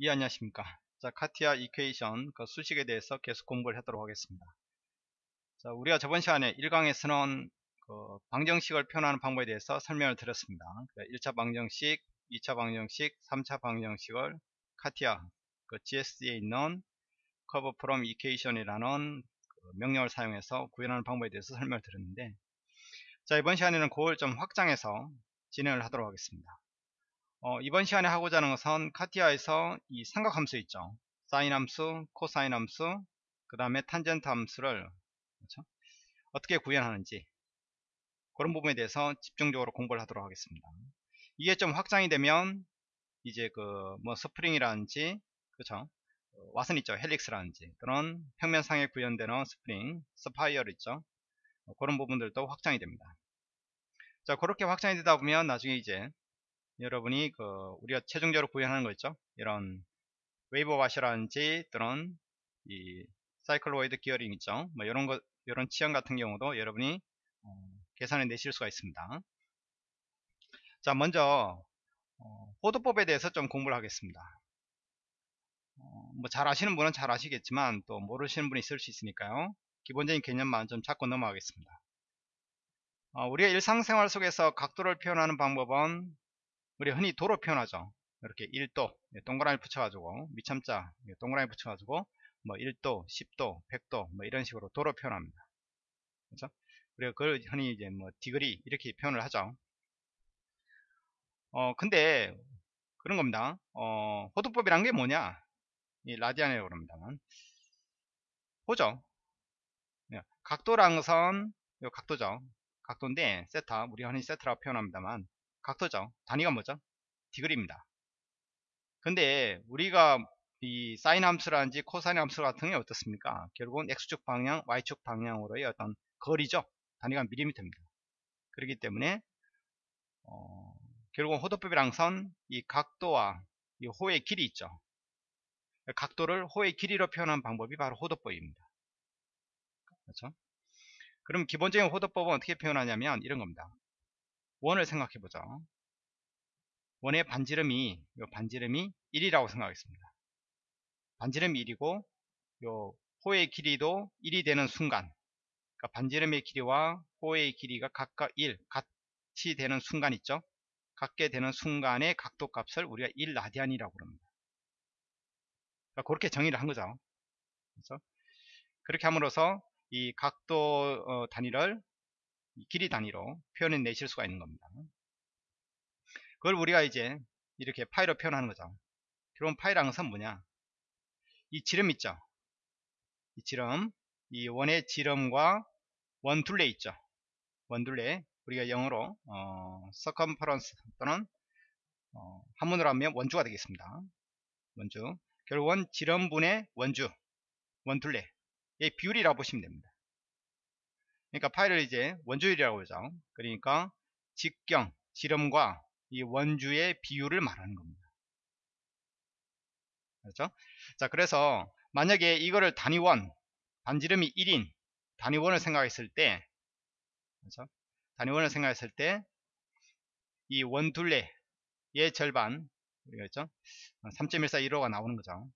예 안녕하십니까? 자 카티아 이퀘이션 그 수식에 대해서 계속 공부를 하도록 하겠습니다. 자 우리가 저번 시간에 1강에서는 그 방정식을 표현하는 방법에 대해서 설명을 드렸습니다. 1차 방정식 2차 방정식 3차 방정식을 카티아 그 GS에 있는 커브 프롬 이퀘이션이라는 그 명령을 사용해서 구현하는 방법에 대해서 설명을 드렸는데 자 이번 시간에는 그걸 좀 확장해서 진행을 하도록 하겠습니다 어, 이번 시간에 하고자 하는 것은 카티아에서 이 삼각함수 있죠. 사인 함수, 코사인 함수, 그 다음에 탄젠트 함수를 그렇죠? 어떻게 구현하는지 그런 부분에 대해서 집중적으로 공부를 하도록 하겠습니다. 이게 좀 확장이 되면 이제 그 뭐 스프링이라든지 그렇죠? 왓슨 있죠. helix라든지 또는 평면상에 구현되는 스프링, spiral 있죠. 그런 부분들도 확장이 됩니다. 자 그렇게 확장이 되다 보면 나중에 이제 여러분이 그 우리가 최종적으로 구현하는 거 있죠? 이런 웨이브 와셔라든지 또는 이 사이클로이드 기어링 있죠? 뭐 이런 거 이런 치형 같은 경우도 여러분이 어, 계산해 내실 수가 있습니다. 자 먼저 어, 호도법에 대해서 좀 공부를 하겠습니다. 어, 뭐잘 아시는 분은 잘 아시겠지만 또 모르시는 분이 있을 수 있으니까요. 기본적인 개념만 좀 잡고 넘어가겠습니다. 어, 우리가 일상생활 속에서 각도를 표현하는 방법은 우리 흔히 도로 표현하죠. 이렇게 1도 동그라미 붙여가지고 미참자 동그라미 붙여가지고 뭐 1도, 10도, 100도 뭐 이런 식으로 도로 표현합니다. 그렇죠? 우리가 그걸 흔히 이제 뭐 디그리 이렇게 표현을 하죠. 어 근데 그런 겁니다. 어 호도법이란 게 뭐냐? 이 라디안이라고 그럽니다만 보죠. 예, 것은 요 각도죠. 각도인데 세타 우리가 흔히 세타라고 표현합니다만 각도죠. 단위가 뭐죠? 디그리입니다. 근데 우리가 이 사인 함수라든지 코사인 함수 같은 게 어떻습니까? 결국은 x축 방향, y축 방향으로의 어떤 거리죠. 단위가 밀리미터입니다. 그렇기 때문에 어, 결국은 호도법이랑 선, 이 각도와 이 호의 길이 있죠. 각도를 호의 길이로 표현한 방법이 바로 호도법입니다. 그렇죠? 그럼 기본적인 호도법은 어떻게 표현하냐면 이런 겁니다. 원을 생각해 보죠. 원의 반지름이 요 반지름이 1이라고 생각하겠습니다. 반지름이 1이고 요 호의 길이도 1이 되는 순간 그러니까 반지름의 길이와 호의 길이가 각각 1 같이 되는 순간 있죠. 같게 되는 순간의 각도 값을 우리가 1 라디안이라고 그럽니다. 그러니까 그렇게 정의를 한 거죠. 그래서 그렇게 함으로써 이 각도 어, 단위를 길이 단위로 표현해 내실 수가 있는 겁니다. 그걸 우리가 이제 이렇게 파이로 표현하는 거죠. 그럼 파이라는 것은 뭐냐? 이 지름 있죠? 이 지름, 이 원의 지름과 원둘레 있죠? 원둘레, 우리가 영어로 어, circumference 또는 어, 한문으로 하면 원주가 되겠습니다. 원주. 결국은 지름분의 원주, 원둘레의 비율이라고 보시면 됩니다. 그러니까 파이를 이제 원주율이라고 그러죠. 그러니까 직경, 지름과 이 원주의 비율을 말하는 겁니다. 그렇죠? 자, 그래서 만약에 이거를 단위원, 반지름이 1인 단위원을 생각했을 때, 그렇죠? 단위원을 생각했을 때, 이 원둘레의 절반, 그렇죠? 3.141호가 나오는 거죠.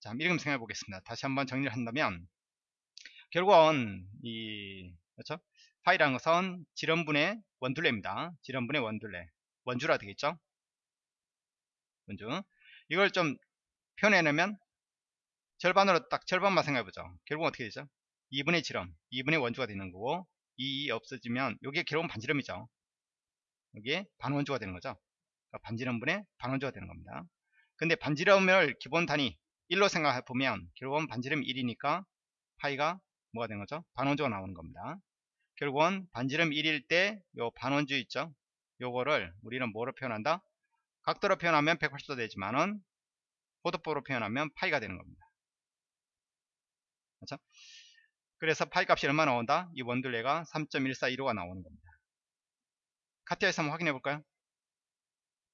자, 이렇게 생각해 보겠습니다. 다시 한번 정리를 한다면, 결국은 이 그렇죠? 파이라는 것은 지름분의 원둘레입니다. 지름분의 원둘레. 원주라 되겠죠? 원주. 이걸 좀 표현해내면 절반으로 딱 절반만 생각해보죠. 결국 어떻게 되죠? 2분의 지름, 2분의 원주가 되는 거고 2 없어지면 이게 결국은 반지름이죠. 여기에 반원주가 되는 거죠. 그러니까 반지름분의 반원주가 되는 겁니다. 근데 반지름을 기본 단위 1로 생각해보면 결국은 반지름 1이니까 파이가 뭐가 되는 거죠? 반원주가 나오는 겁니다. 결국은 반지름 1일 때 요 반원주 있죠? 요거를 우리는 뭐로 표현한다? 각도로 표현하면 180도 되지만은 호도법으로 표현하면 파이가 되는 겁니다. 그렇죠? 그래서 파이 값이 얼마 나온다? 이 원둘레가 3.1415가 나오는 겁니다. 카티아에서 한번 확인해 볼까요?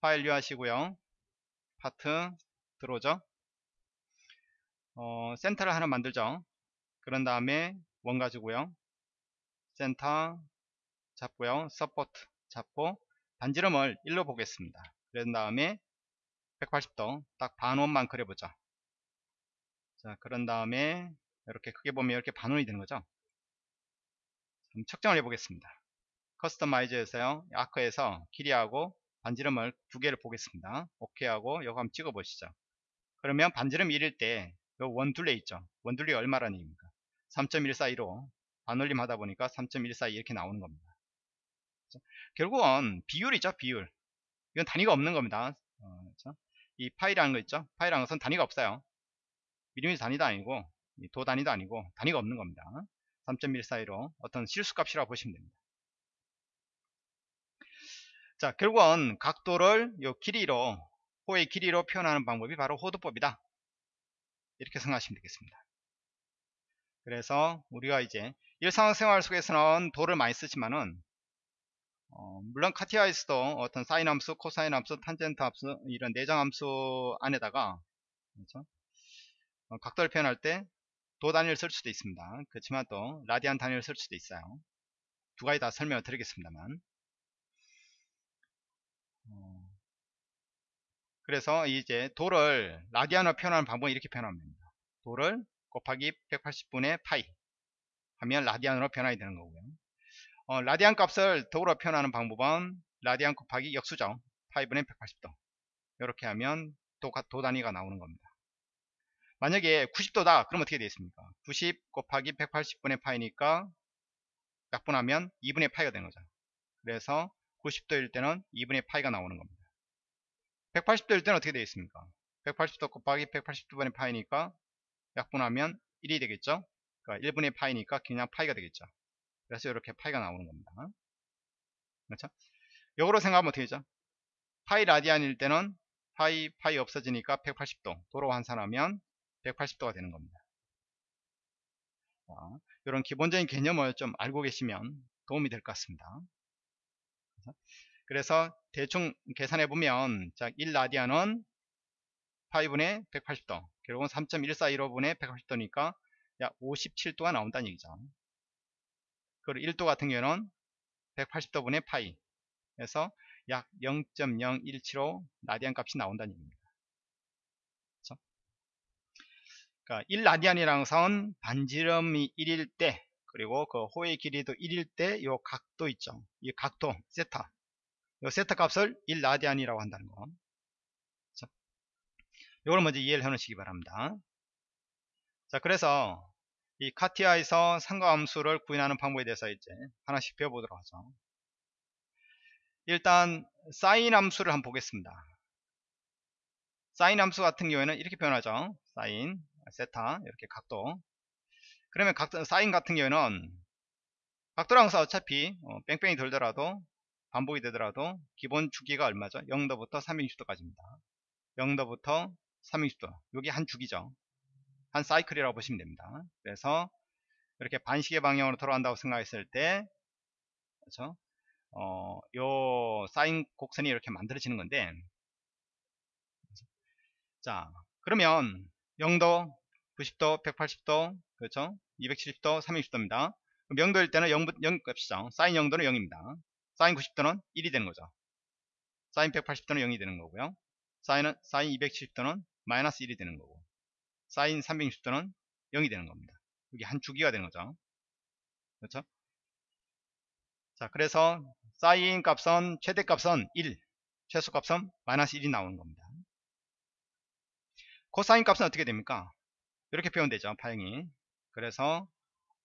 파일 유하시고요. 파트 들어오죠? 어, 센터를 하나 만들죠. 그런 다음에 원 가지고요. 센터 잡고요. support 잡고 반지름을 1로 보겠습니다. 그런 다음에 180도 딱 반원만 그려보자 자 그런 다음에 이렇게 크게 보면 이렇게 반원이 되는 거죠 그럼 측정을 해 보겠습니다 customize에서요 arc에서 길이하고 반지름을 두 개를 보겠습니다 오케이 하고 이거 한번 찍어 보시죠 그러면 반지름 1일 때 원둘레 있죠 원둘레 얼마라는 얘기입니까 3.142로 반올림 하다 보니까 3.142 이렇게 나오는 겁니다. 결국은 비율이죠 비율. 이건 단위가 없는 겁니다. 어, 그렇죠? 이 파이라는 거 있죠? 파이라는 것은 단위가 없어요. 미리미터 단위도 아니고 도 단위도 아니고 단위가 없는 겁니다. 3.142로 어떤 실수값이라고 보시면 됩니다. 자 결국은 각도를 요 길이로 호의 길이로 표현하는 방법이 바로 호도법이다. 이렇게 생각하시면 되겠습니다 그래서 우리가 이제 일상생활 속에서는 도를 많이 쓰지만은 어, 물론 카티아에서도 어떤 사인 함수, 코사인 함수, 탄젠트 함수 이런 내장 함수 안에다가 그렇죠? 어, 각도를 표현할 때 도 단위를 쓸 수도 있습니다. 그렇지만 또 라디안 단위를 쓸 수도 있어요. 두 가지 다 설명을 드리겠습니다만 어, 그래서 이제 도를 라디안으로 표현하는 방법은 이렇게 표현하면 됩니다. 도를 곱하기 180분의 파이 하면 라디안으로 변화이 되는 거고요. 어, 라디안 값을 더불어 표현하는 방법은 라디안 곱하기 역수죠. 파이분의 180도 이렇게 하면 도, 도 단위가 나오는 겁니다. 만약에 90도다 그럼 어떻게 되겠습니까? 90 곱하기 180분의 파이니까 약분하면 2분의 파이가 되는 거죠. 그래서 90도일 때는 2분의 파이가 나오는 겁니다. 180도일 때는 어떻게 되겠습니까? 180도 곱하기 180분의 파이니까 약분하면 1이 되겠죠? 그러니까 1분의 파이니까 그냥 파이가 되겠죠. 그래서 이렇게 파이가 나오는 겁니다. 그렇죠? 역으로 생각하면 어떻게 되죠? 파이 라디안일 때는 파이 파이 없어지니까 180도 도로 환산하면 180도가 되는 겁니다. 자, 이런 기본적인 개념을 좀 알고 계시면 도움이 될 것 같습니다. 그래서 대충 계산해 보면 자, 1라디안은 파이분의 180도 결국은 3.1415분의 180도니까 약 57도가 나온다는 얘기죠. 그리고 1도 같은 경우는 180도 분의 파이 에서 약 0.0175 라디안 값이 나온다는 얘기입니다. 그렇죠? 그러니까 1라디안이라는 것은 반지름이 1일 때 그리고 그 호의 길이도 1일 때이 각도 있죠. 이 각도 세타 이 세타 값을 1라디안이라고 한다는 거. 이걸 먼저 이해를 해 놓으시기 바랍니다. 자 그래서 이 카티아에서 상가함수를 구현하는 방법에 대해서 이제 하나씩 배워보도록 하죠. 일단 사인 함수를 한번 보겠습니다. 사인 함수 같은 경우에는 이렇게 표현하죠. 사인, 세타 이렇게 각도. 그러면 각도, 사인 같은 경우에는 각도랑 서 어차피 어, 뺑뺑이 돌더라도 반복이 되더라도 기본 주기가 얼마죠? 0도부터 360도까지입니다. 0도부터 360도. 여기 한 주기죠. 한 사이클이라고 보시면 됩니다. 그래서 이렇게 반시계 방향으로 돌아간다고 생각했을 때 그렇죠? 어, 요 사인 곡선이 이렇게 만들어지는 건데 자 그러면 0도 90도 180도 그렇죠 270도 360도입니다 0도일 때는 0, 0 값이죠 사인 0도는 0입니다 사인 90도는 1이 되는 거죠 사인 180도는 0이 되는 거고요 사인은 사인 270도는 마이너스 1이 되는 거고 사인 360도는 0이 되는 겁니다. 여기 한 주기가 되는 거죠. 그렇죠? 자, 그래서 사인 값은 최대값은 1, 최소값은 마이너스 1이 나오는 겁니다. 코사인 값은 어떻게 됩니까? 이렇게 표현되죠. 파형이. 그래서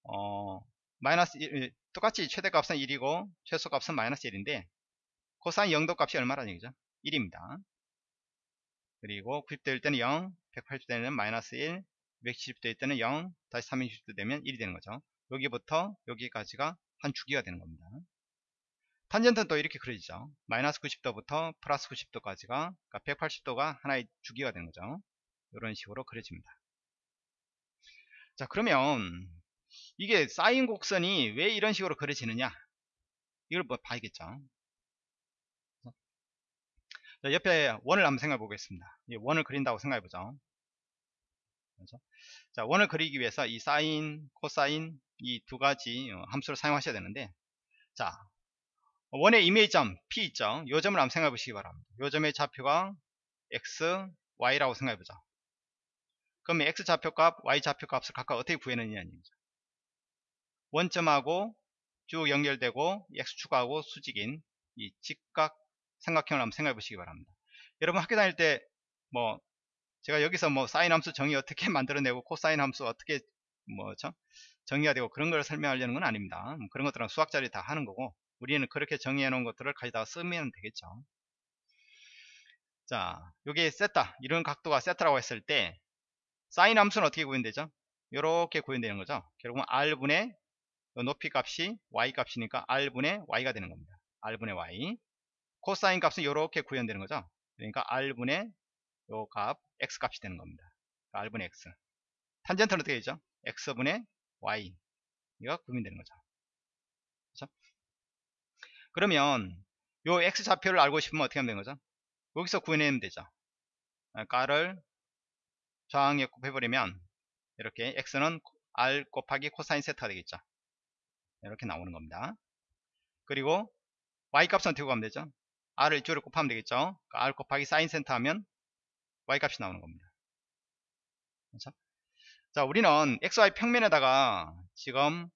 어, 마이너스 1, 똑같이 최대값은 1이고 최소값은 마이너스 1인데 코사인 0도 값이 얼마라는 얘기죠? 1입니다. 그리고 90도일 때는 0, 180도 되면 마이너스 1, 270도 때는 0, 다시 360도 되면 1이 되는 거죠. 여기부터 여기까지가 한 주기가 되는 겁니다. 탄젠트는 또 이렇게 그려지죠. 마이너스 90도부터 플러스 90도까지가 그러니까 180도가 하나의 주기가 되는 거죠. 이런 식으로 그려집니다. 자 그러면 이게 사인 곡선이 왜 이런 식으로 그려지느냐 이걸 뭐 봐야겠죠. 자, 옆에 원을 한번 생각해 보겠습니다. 원을 그린다고 생각해 보죠. 그렇죠? 자, 원을 그리기 위해서 이 사인, 코사인 이 두 가지 어, 함수를 사용하셔야 되는데 자, 원의 이미지점 P 있죠. 요 점을 한번 생각해 보시기 바랍니다. 요 점의 좌표가 x, y라고 생각해보자. 그러면 x 좌표값, y 좌표값을 각각 어떻게 구해내느냐는 얘기죠. 원점하고 쭉 연결되고 x축하고 수직인 이 직각 삼각형을 한번 생각해 보시기 바랍니다. 여러분 학교 다닐 때 뭐 제가 여기서 뭐 사인 함수 정의 어떻게 만들어내고 코사인 함수 어떻게 뭐죠 정의가 되고 그런 걸 설명하려는 건 아닙니다. 뭐 그런 것들은 수학자들이 다 하는 거고 우리는 그렇게 정의해 놓은 것들을 가져다 쓰면 되겠죠. 자, 요게 세타 이런 각도가 세타라고 했을 때 사인 함수는 어떻게 구현되죠? 이렇게 구현되는 거죠. 결국은 r분의 높이 값이 y 값이니까 r분의 y가 되는 겁니다. r분의 y 코사인 값은 이렇게 구현되는 거죠. 그러니까 r분의 요 값 x 값이 되는 겁니다. 그러니까 r분의 x 탄젠트는 어떻게 되죠? x분의 y 이가 구현되는 거죠. 그렇죠? 그러면 요 x 좌표를 알고 싶으면 어떻게 하면 되는 거죠? 여기서 구해내면 되죠. 가를 저항에 곱해버리면 이렇게 x는 r 곱하기 코사인 세타가 되겠죠. 이렇게 나오는 겁니다. 그리고 y 값은 어떻게 구하면 되죠? R을 이쪽으로 곱하면 되겠죠. 그러니까 r 곱하기 사인 센터 하면 y 값이 나오는 겁니다. 그렇죠? 자, 우리는 xy 평면에다가 지금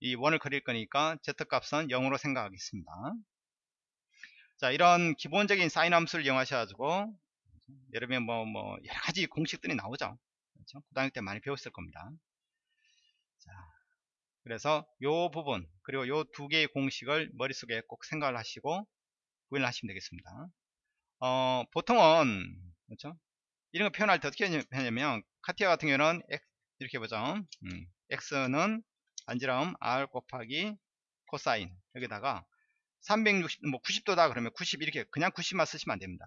이 원을 그릴 거니까 z 값은 0으로 생각하겠습니다. 자, 이런 기본적인 사인 함수를 이용하셔가지고 여러분 뭐, 뭐, 여러 가지 공식들이 나오죠. 그렇죠? 고등학교 때 많이 배웠을 겁니다. 자, 그래서 요 부분, 그리고 요 두 개의 공식을 머릿속에 꼭 생각을 하시고 구현을 하시면 되겠습니다. 어, 보통은, 그렇죠? 이런 거 표현할 때 어떻게 하냐면, 카티아 같은 경우는 이렇게 보죠. 음, x는 반지름 r 곱하기 코사인 여기다가 360, 뭐 90도다 그러면 90 이렇게 그냥 90만 쓰시면 안 됩니다.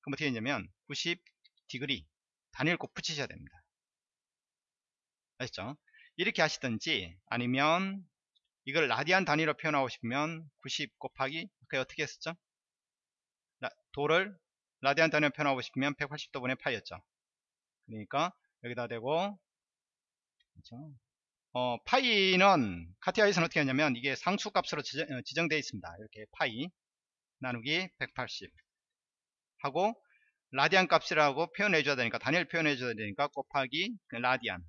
그럼 어떻게 되냐면 90 디그리 단위를 꼭 붙이셔야 됩니다. 아시죠? 이렇게 하시든지 아니면 이걸 라디안 단위로 표현하고 싶으면 90 곱하기 그 어떻게 했었죠? 도를 라디안 단위로 표현하고 싶으면 180도 분의 파이였죠. 그러니까 여기다 대고 그렇죠? 어, 파이는 카티아에서는 어떻게 하냐면 이게 상수값으로 지정, 어, 되어 있습니다. 이렇게 파이 나누기 180 하고 라디안 값이라고 표현해 줘야 되니까 단위를 표현해 줘야 되니까 곱하기 그 라디안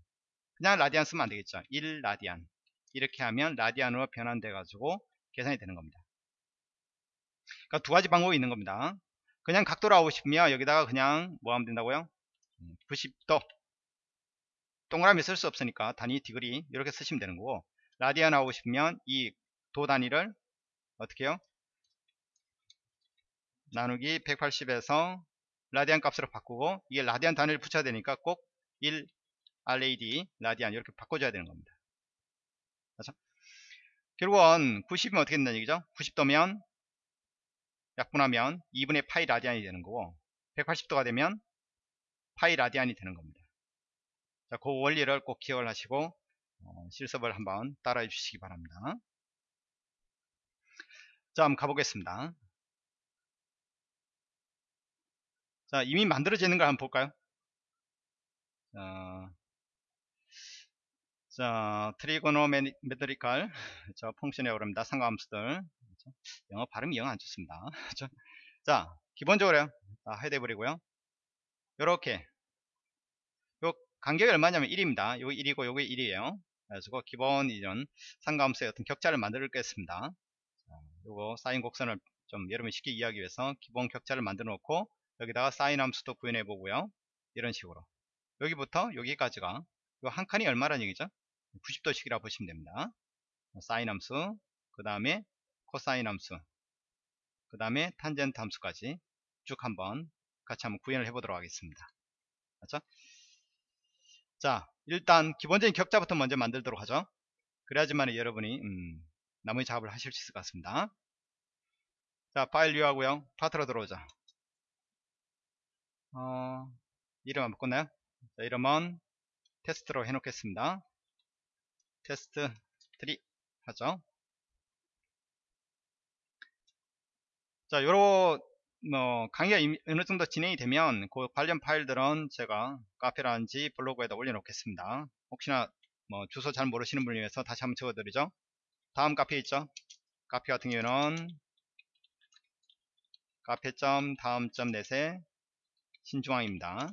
그냥 라디안 쓰면 안 되겠죠 1 라디안 이렇게 하면 라디안으로 변환돼 가지고 계산이 되는 겁니다 그러니까 두 가지 방법이 있는 겁니다 그냥 각도로 하고 싶으면 여기다가 그냥 뭐 하면 된다고요? 90도. 음, 동그라미 쓸 수 없으니까 단위 디그리 이렇게 쓰시면 되는 거고 라디안 하고 싶으면 이 도 단위를 어떻게 해요? 나누기 180에서 라디안 값으로 바꾸고 이게 라디안 단위를 붙여야 되니까 꼭 1 RAD 라디안 이렇게 바꿔줘야 되는 겁니다. 그렇죠? 결국은 90이면 어떻게 된다는 얘기죠? 90도면 약분하면 2분의 파이 라디안이 되는 거고 180도가 되면 파이 라디안이 되는 겁니다 자, 그 원리를 꼭 기억을 하시고 어, 실습을 한번 따라해 주시기 바랍니다. 자, 한번 가보겠습니다. 자, 이미 만들어지는 걸 한번 볼까요? 자, 자 트리고노메트리칼 저 펑션이라고 합니다. 상관함수들 영어 발음이 영 안 좋습니다. 자, 기본적으로 다 해대버리고요. 이렇게 간격이 얼마냐면 1입니다. 요게 1이고 요게 1이에요. 그래서 기본 이런 상가함수의 어떤 격자를 만들겠습니다. 요거 사인 곡선을 좀 여러분이 쉽게 이해하기 위해서 기본 격자를 만들어 놓고 여기다가 사인 함수도 구현해 보고요. 이런 식으로 여기부터 여기까지가 한 칸이 얼마라는 얘기죠? 90도씩이라고 보시면 됩니다. 사인 함수 그 다음에 코사인 함수. 그 다음에 탄젠트 함수까지 쭉 한번 같이 한번 구현을 해보도록 하겠습니다. 그렇죠? 자 일단 기본적인 격자부터 먼저 만들도록 하죠. 그래야지만 여러분이 음, 나머지 작업을 하실 수 있을 것 같습니다. 자 파일 류 하고요. 파트로 들어오자 어, 이름 안 바꿨나요? 자, 이름은 테스트로 해놓겠습니다. 테스트 3 하죠 자 요런 뭐 강의가 어느 정도 진행이 되면 그 관련 파일들은 제가 카페라든지 블로그에다 올려놓겠습니다. 혹시나 뭐 주소 잘 모르시는 분을 위해서 다시 한번 적어드리죠. 다음 카페 있죠. 카페 같은 경우는 카페.다음.넷에 신중앙입니다.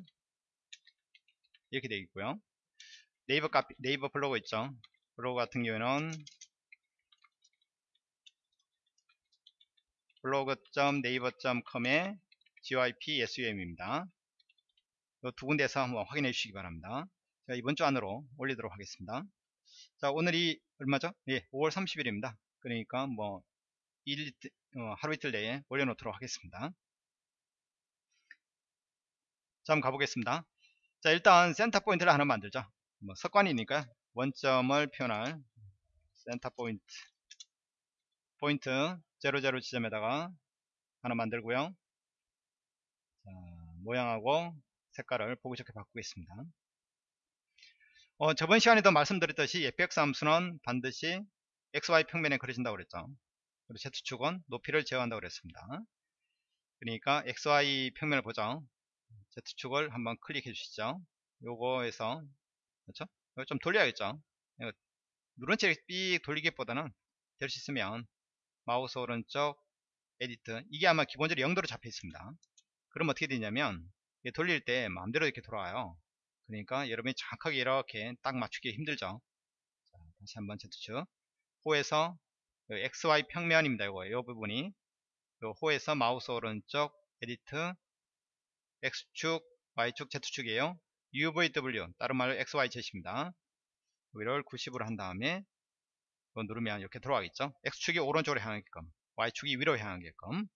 이렇게 되어 있고요. 네이버 카피, 네이버 블로그 있죠. 블로그 같은 경우에는 블로그.네이버.com의 gyp sum입니다. 이두 군데에서 한번 확인해 주시기 바랍니다. 제가 이번 주 안으로 올리도록 하겠습니다. 자, 오늘이 얼마죠? 예, 5월 30일입니다. 그러니까 뭐 일, 어, 하루 이틀 내에 올려놓도록 하겠습니다. 자, 한번 가보겠습니다. 자, 일단 센터 포인트를 하나 만들죠. 뭐 습관이니까 원점을 표현할 센터 포인트 포인트 00 지점에다가 하나 만들고요. 자, 모양하고 색깔을 보기 좋게 바꾸겠습니다. 어, 저번 시간에도 말씀드렸듯이 fx 함수는 반드시 xy 평면에 그려진다고 그랬죠. 그리고 z축은 높이를 제어한다고 그랬습니다. 그러니까 xy 평면을 보죠. Z축을 한번 클릭해 주시죠. 요거에서 그렇죠? 이거 좀 돌려야겠죠. 누른 채 삑 돌리기보다는 될 수 있으면 마우스 오른쪽 edit 이게 아마 기본적으로 0도로 잡혀 있습니다. 그럼 어떻게 되냐면 돌릴 때 마음대로 이렇게 돌아와요. 그러니까 여러분이 정확하게 이렇게 딱 맞추기 힘들죠. 자, 다시 한번 Z축 호에서 XY 평면입니다. 이거 이 부분이 호에서 마우스 오른쪽 edit X축, Y축, Z축이에요. UVW, 다른 말로 XYZ입니다. 위를 90으로 한 다음에 이거 누르면 이렇게 들어가겠죠. X축이 오른쪽으로 향하게끔, Y축이 위로 향하게끔.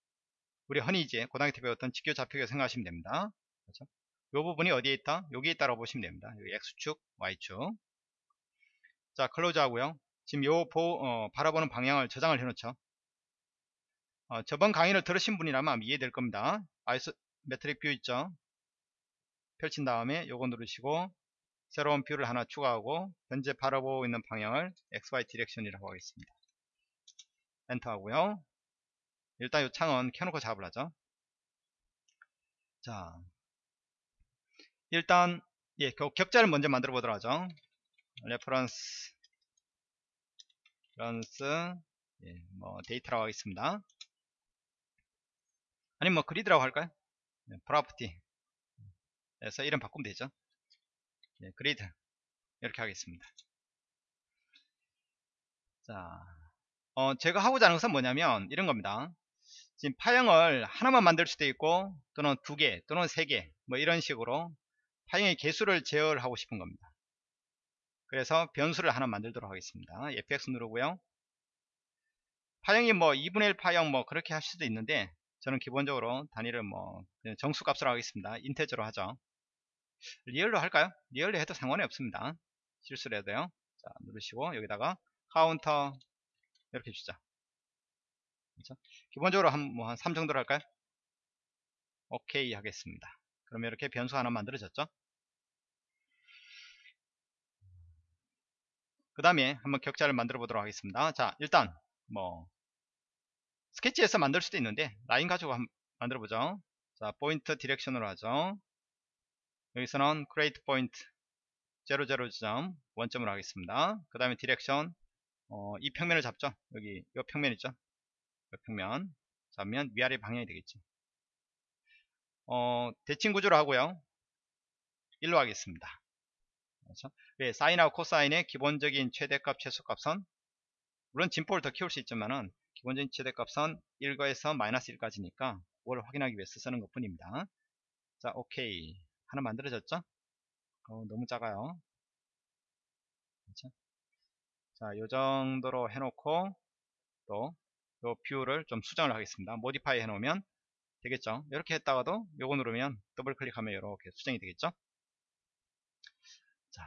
우리 흔히 이제 고등학교 때 배웠던 직교 좌표계 생각하시면 됩니다. 그렇죠? 이 부분이 어디에 있다? 여기에 있다고 보시면 됩니다. 여기 X축, Y축. 자, close 하고요. 지금 요 보, 어, 바라보는 방향을 저장을 해놓죠. 어, 저번 강의를 들으신 분이라면 이해될 겁니다. isometric view 있죠 펼친 다음에 요거 누르시고 새로운 view를 하나 추가하고 현재 바라보고 있는 방향을 XY direction이라고 하겠습니다. 엔터 하고요. 일단 이 창은 켜놓고 작업을 하죠. 자 일단 예 격자를 먼저 만들어 보도록 하죠. reference reference 예, 뭐 데이터라고 하겠습니다. 아니면 뭐 그리드라고 할까요? 네, property에서 이름 바꾸면 되죠 네, 그리드. 이렇게 하겠습니다. 자 어, 제가 하고자 하는 것은 뭐냐면 이런 겁니다. 지금 파형을 하나만 만들 수도 있고 또는 두 개 또는 세 개 뭐 이런 식으로 파형의 개수를 제어하고 싶은 겁니다. 그래서 변수를 하나 만들도록 하겠습니다. fx 누르고요. 파형이 뭐 2분의 1 파형 뭐 그렇게 할 수도 있는데 저는 기본적으로 단위를 뭐 정수 값으로 하겠습니다. integer로 하죠. real로 할까요? real로 해도 상관이 없습니다. 실수를 해도요. 자, 누르시고 여기다가 카운터 이렇게 주자. 그렇죠? 기본적으로 한 뭐한 뭐3 정도로 할까요? 오케이 하겠습니다. 그러면 이렇게 변수 하나 만들어졌죠? 그 다음에 한번 격자를 만들어 보도록 하겠습니다. 자, 일단 뭐 스케치에서 만들 수도 있는데 라인 가지고 만들어 보죠 자 포인트 direction으로 하죠 여기서는 create point 00 지점 원점으로 하겠습니다. 그 다음에 direction 어, 이 평면을 잡죠? 여기 이 평면 있죠? 이 평면 잡으면 위아래 방향이 되겠죠 어, 대칭 구조로 하고요. 1로 하겠습니다. 그렇죠? 네, 사인하고 코사인의 기본적인 최대값 최소값은 물론 진폭을 더 키울 수 있지만은 기본적인 최대값은 1거에서 마이너스 1까지니까 그걸 확인하기 위해서 쓰는 것 뿐입니다. 자, 오케이. 하나 만들어졌죠? 어, 너무 작아요. 그렇죠? 자, 요 정도로 해놓고 또 요 view를 좀 수정을 하겠습니다. modify 해놓으면 되겠죠? 이렇게 했다가도 요거 누르면 더블 클릭하면 이렇게 수정이 되겠죠? 자,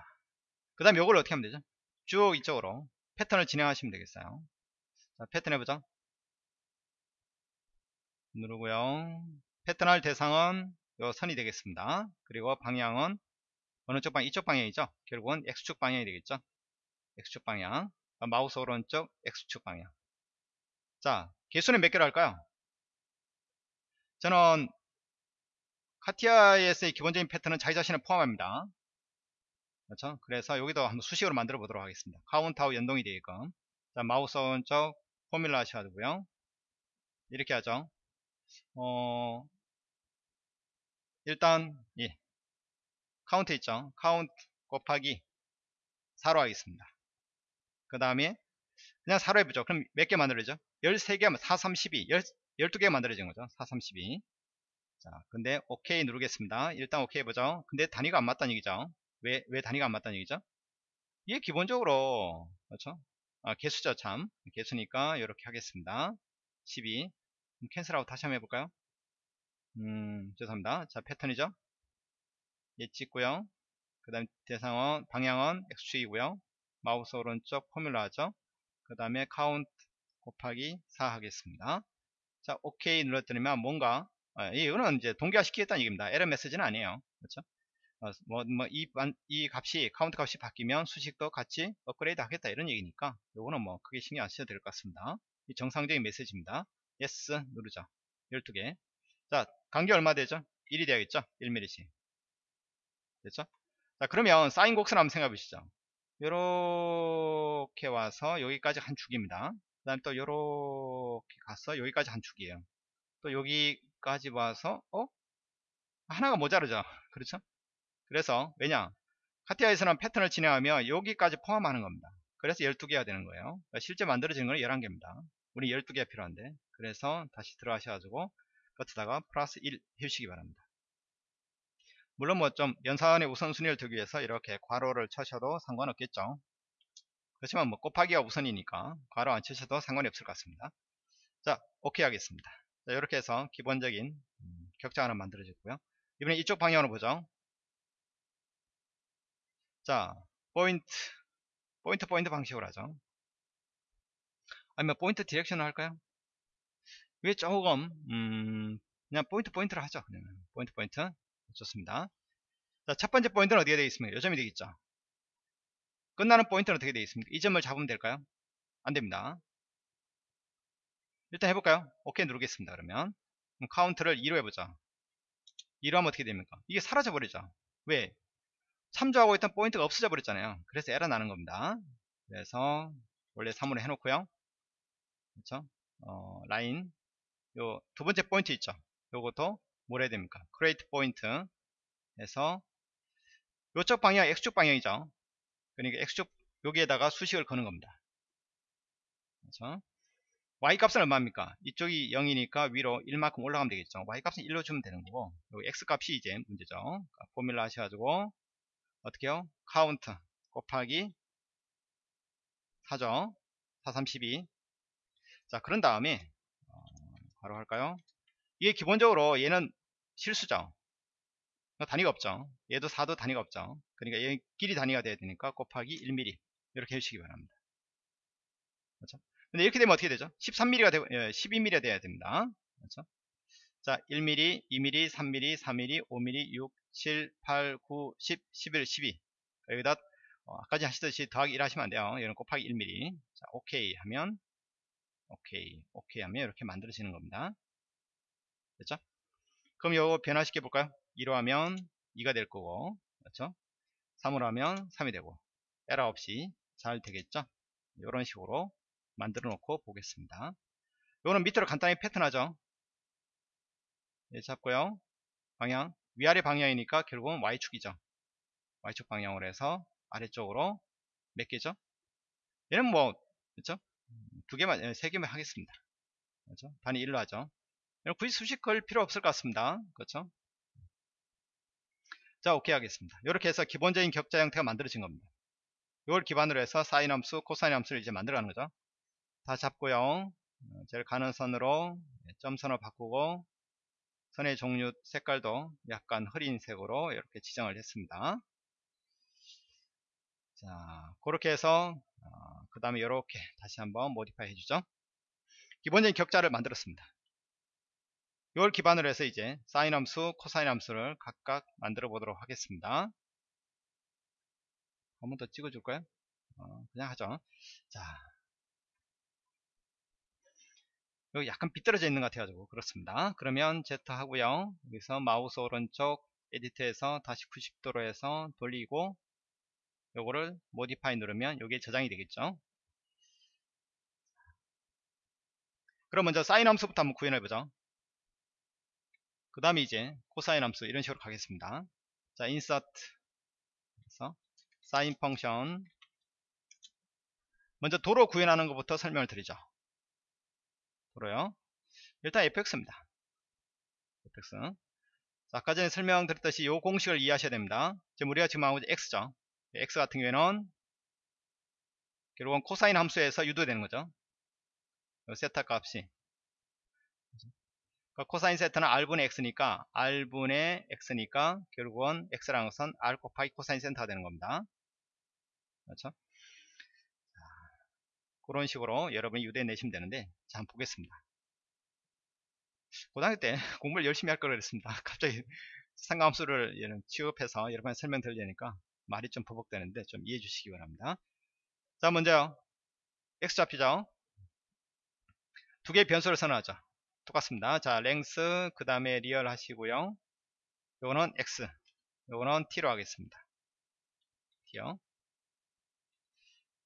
그 다음 요걸 어떻게 하면 되죠? 쭉 이쪽으로 패턴을 진행하시면 되겠어요. 자, 패턴 해보자. 누르고요. 패턴할 대상은 요 선이 되겠습니다. 그리고 방향은 어느 쪽 방향? 이쪽 방향이죠. 결국은 X축 방향이 되겠죠. X축 방향. 마우스 오른쪽 X축 방향. 자, 개수는 몇 개로 할까요? 저는 CATIA에서의 기본적인 패턴은 자기 자신을 포함합니다. 그렇죠? 그래서 여기도 한번 수식으로 만들어 보도록 하겠습니다. 카운트하고 연동이 되게끔. 자, 마우스 오른쪽 formula 하셔가지고요. 이렇게 하죠. 어, 일단 예 카운트 있죠 카운트 곱하기 4로 하겠습니다 그 다음에 그냥 4로 해보죠 그럼 몇 개 만들어져 13개 하면 4, 32 12개 만들어진 거죠 4, 3, 12 자, 근데 OK 누르겠습니다. 일단 OK 해보죠. 근데 단위가 안 맞다는 얘기죠. 왜, 왜 단위가 안 맞다는 얘기죠? 이게 기본적으로, 그렇죠? 아, 개수죠, 참. 개수니까 이렇게 하겠습니다. 12. cancel하고 다시 한번 해볼까요? 음, 죄송합니다. 자, 패턴이죠? 예, 찍고요. 그 다음 대상은, 방향은 X축이고요. 마우스 오른쪽 formula 하죠? 그 다음에 카운트 곱하기 4 하겠습니다. 자, OK 눌렀더니만 뭔가 어, 이거는 이제 동기화 시키겠다는 얘기입니다. 에러 메시지는 아니에요. 그렇죠? 어, 뭐, 뭐, 이, 이 값이, 카운트 값이 바뀌면 수식도 같이 업그레이드 하겠다 이런 얘기니까 요거는 뭐 크게 신경 안 쓰셔도 될 것 같습니다. 이 정상적인 메시지입니다. yes 누르죠. 12개. 자, 간격 얼마 되죠? 1이 되야겠죠? 1mm씩. 됐죠? 자, 그러면 사인 곡선 한번 생각해 보시죠. 요렇게 와서 여기까지 한 축입니다. 그 다음 또 요렇게 가서 여기까지 한 축이에요. 또 여기까지 와서 어? 하나가 모자르죠 그렇죠 그래서 왜냐 카티아에서는 패턴을 진행하면 여기까지 포함하는 겁니다 그래서 12개가 되는 거예요 그러니까 실제 만들어지는 건 11개입니다 우리 12개가 필요한데 그래서 다시 들어가셔가지고 끝에다가 플러스 1 해주시기 바랍니다 물론 뭐 좀 연산의 우선순위를 두기 위해서 이렇게 괄호를 쳐셔도 상관없겠죠 그렇지만 뭐 곱하기가 우선이니까 괄호 안 치셔도 상관이 없을 것 같습니다 자 오케이 하겠습니다 자, 이렇게 해서 기본적인 음, 격자 하나 만들어졌고요. 이번에 이쪽 방향으로 보죠. 자, 포인트, 포인트 포인트 방식으로 하죠. 아니면 point direction을 할까요? 왜 조금 음, 그냥 포인트 포인트를 하죠. 그냥 포인트 포인트 좋습니다. 자, 첫 번째 포인트는 어디에 되어 있습니까? 요 점이 되겠죠. 끝나는 포인트는 어떻게 되어 있습니까? 이 점을 잡으면 될까요? 안 됩니다. 일단 해볼까요? 오케이 누르겠습니다. 그러면 카운트를 2로 해보자. 2로 하면 어떻게 됩니까? 이게 사라져 버리죠. 왜? 참조하고 있던 포인트가 없어져 버렸잖아요. 그래서 에러 나는 겁니다. 그래서 원래 3으로 해놓고요. 그렇죠? 어, 라인 요 두 번째 포인트 있죠. 요것도 뭘 해야 됩니까? create point 해서 요쪽 방향 X축 방향이죠. 그러니까 X축 여기에다가 수식을 거는 겁니다. 그렇죠? y값은 얼마입니까? 이쪽이 0이니까 위로 1만큼 올라가면 되겠죠. y값은 1로 주면 되는 거고 여기 x값이 이제 문제죠. 그러니까 formula 하셔가지고 어떻게 해요? 카운트 곱하기 4죠. 4, 3, 12. 자 그런 다음에 어, 바로 할까요? 이게 기본적으로 얘는 실수죠. 단위가 없죠. 얘도 4도 단위가 없죠. 그러니까 얘 길이 단위가 돼야 되니까 곱하기 1mm 이렇게 해주시기 바랍니다. 그렇죠? 근데 이렇게 되면 어떻게 되죠? 13mm가 되고, 예, 12mm가 돼야 됩니다. 그렇죠? 자, 1mm, 2mm, 3mm, 4mm, 5mm, 6, 7, 8, 9, 10, 11, 12. 여기다, 어, 아까 하시듯이 더하기 1 하시면 안 돼요. 이런 곱하기 1mm. 자, 오케이 하면, 오케이, 오케이 하면 이렇게 만들어지는 겁니다. 됐죠? 그럼 이거 변화시켜 볼까요? 2로 하면 2가 될 거고, 그렇죠? 3으로 하면 3이 되고, 에러 없이 잘 되겠죠? 이런 식으로 만들어 놓고 보겠습니다. 이거는 밑으로 간단히 패턴하죠. 예, 잡고요. 방향 위아래 방향이니까 결국은 Y축이죠. Y축 방향으로 해서 아래쪽으로 몇 개죠? 얘는 뭐 그렇죠? 두 개만 예, 세 개만 하겠습니다. 그렇죠? 단위 1로 하죠. 굳이 수식 걸 필요 없을 것 같습니다. 그렇죠? 자, 오케이 하겠습니다. 이렇게 해서 기본적인 격자 형태가 만들어진 겁니다. 이걸 기반으로 해서 사인 함수, 코사인 함수를 이제 만들어가는 거죠. 다 잡고요. 어, 제일 가는 선으로 네, 점선을 바꾸고 선의 종류 색깔도 약간 흐린 색으로 이렇게 지정을 했습니다. 자, 그렇게 해서 어, 그 다음에 이렇게 다시 한번 모디파이 해주죠. 기본적인 격자를 만들었습니다. 이걸 기반으로 해서 이제 사인 함수, 코사인 함수를 각각 만들어 보도록 하겠습니다. 한 번 더 찍어줄까요? 어, 그냥 하죠. 자, 여기 약간 빗떨어져 있는 것 같아가지고 그렇습니다 그러면 Z 하고요 여기서 마우스 오른쪽 edit에서 다시 90도로 해서 돌리고 요거를 modify 누르면 여기에 저장이 되겠죠 그럼 먼저 사인 함수부터 한번 구현해 보죠 그 다음에 이제 코사인 함수 이런 식으로 가겠습니다. 자, insert 그래서 sin function 먼저 도로 구현하는 것부터 설명을 드리죠. 도로요. 일단 fx입니다. fx. 자, 아까 전에 설명드렸듯이 이 공식을 이해하셔야 됩니다. 지금 우리가 지금 하고 x죠. X 같은 경우에는 결국은 코사인 함수에서 유도되는 거죠. 세타 값이 그러니까 코사인 세타는 r분의 x니까 r분의 x니까 결국은 x라는 것은 r 곱하기 코사인 세타가 되는 겁니다. 그렇죠? 자, 그런 식으로 여러분이 유도해 내시면 되는데 자 한번 보겠습니다. 고등학교 때 공부를 열심히 할 걸 그랬습니다. 갑자기 삼각함수를 취급해서 여러분한테 설명드리려니까 말이 좀 버벅되는데 좀 이해해 주시기 바랍니다. 자 먼저요. x 잡히죠? 두 개의 변수를 선언하죠. 똑같습니다. 자, length 그 다음에 real 하시고요. 요거는 x, 요거는 t로 하겠습니다. t요.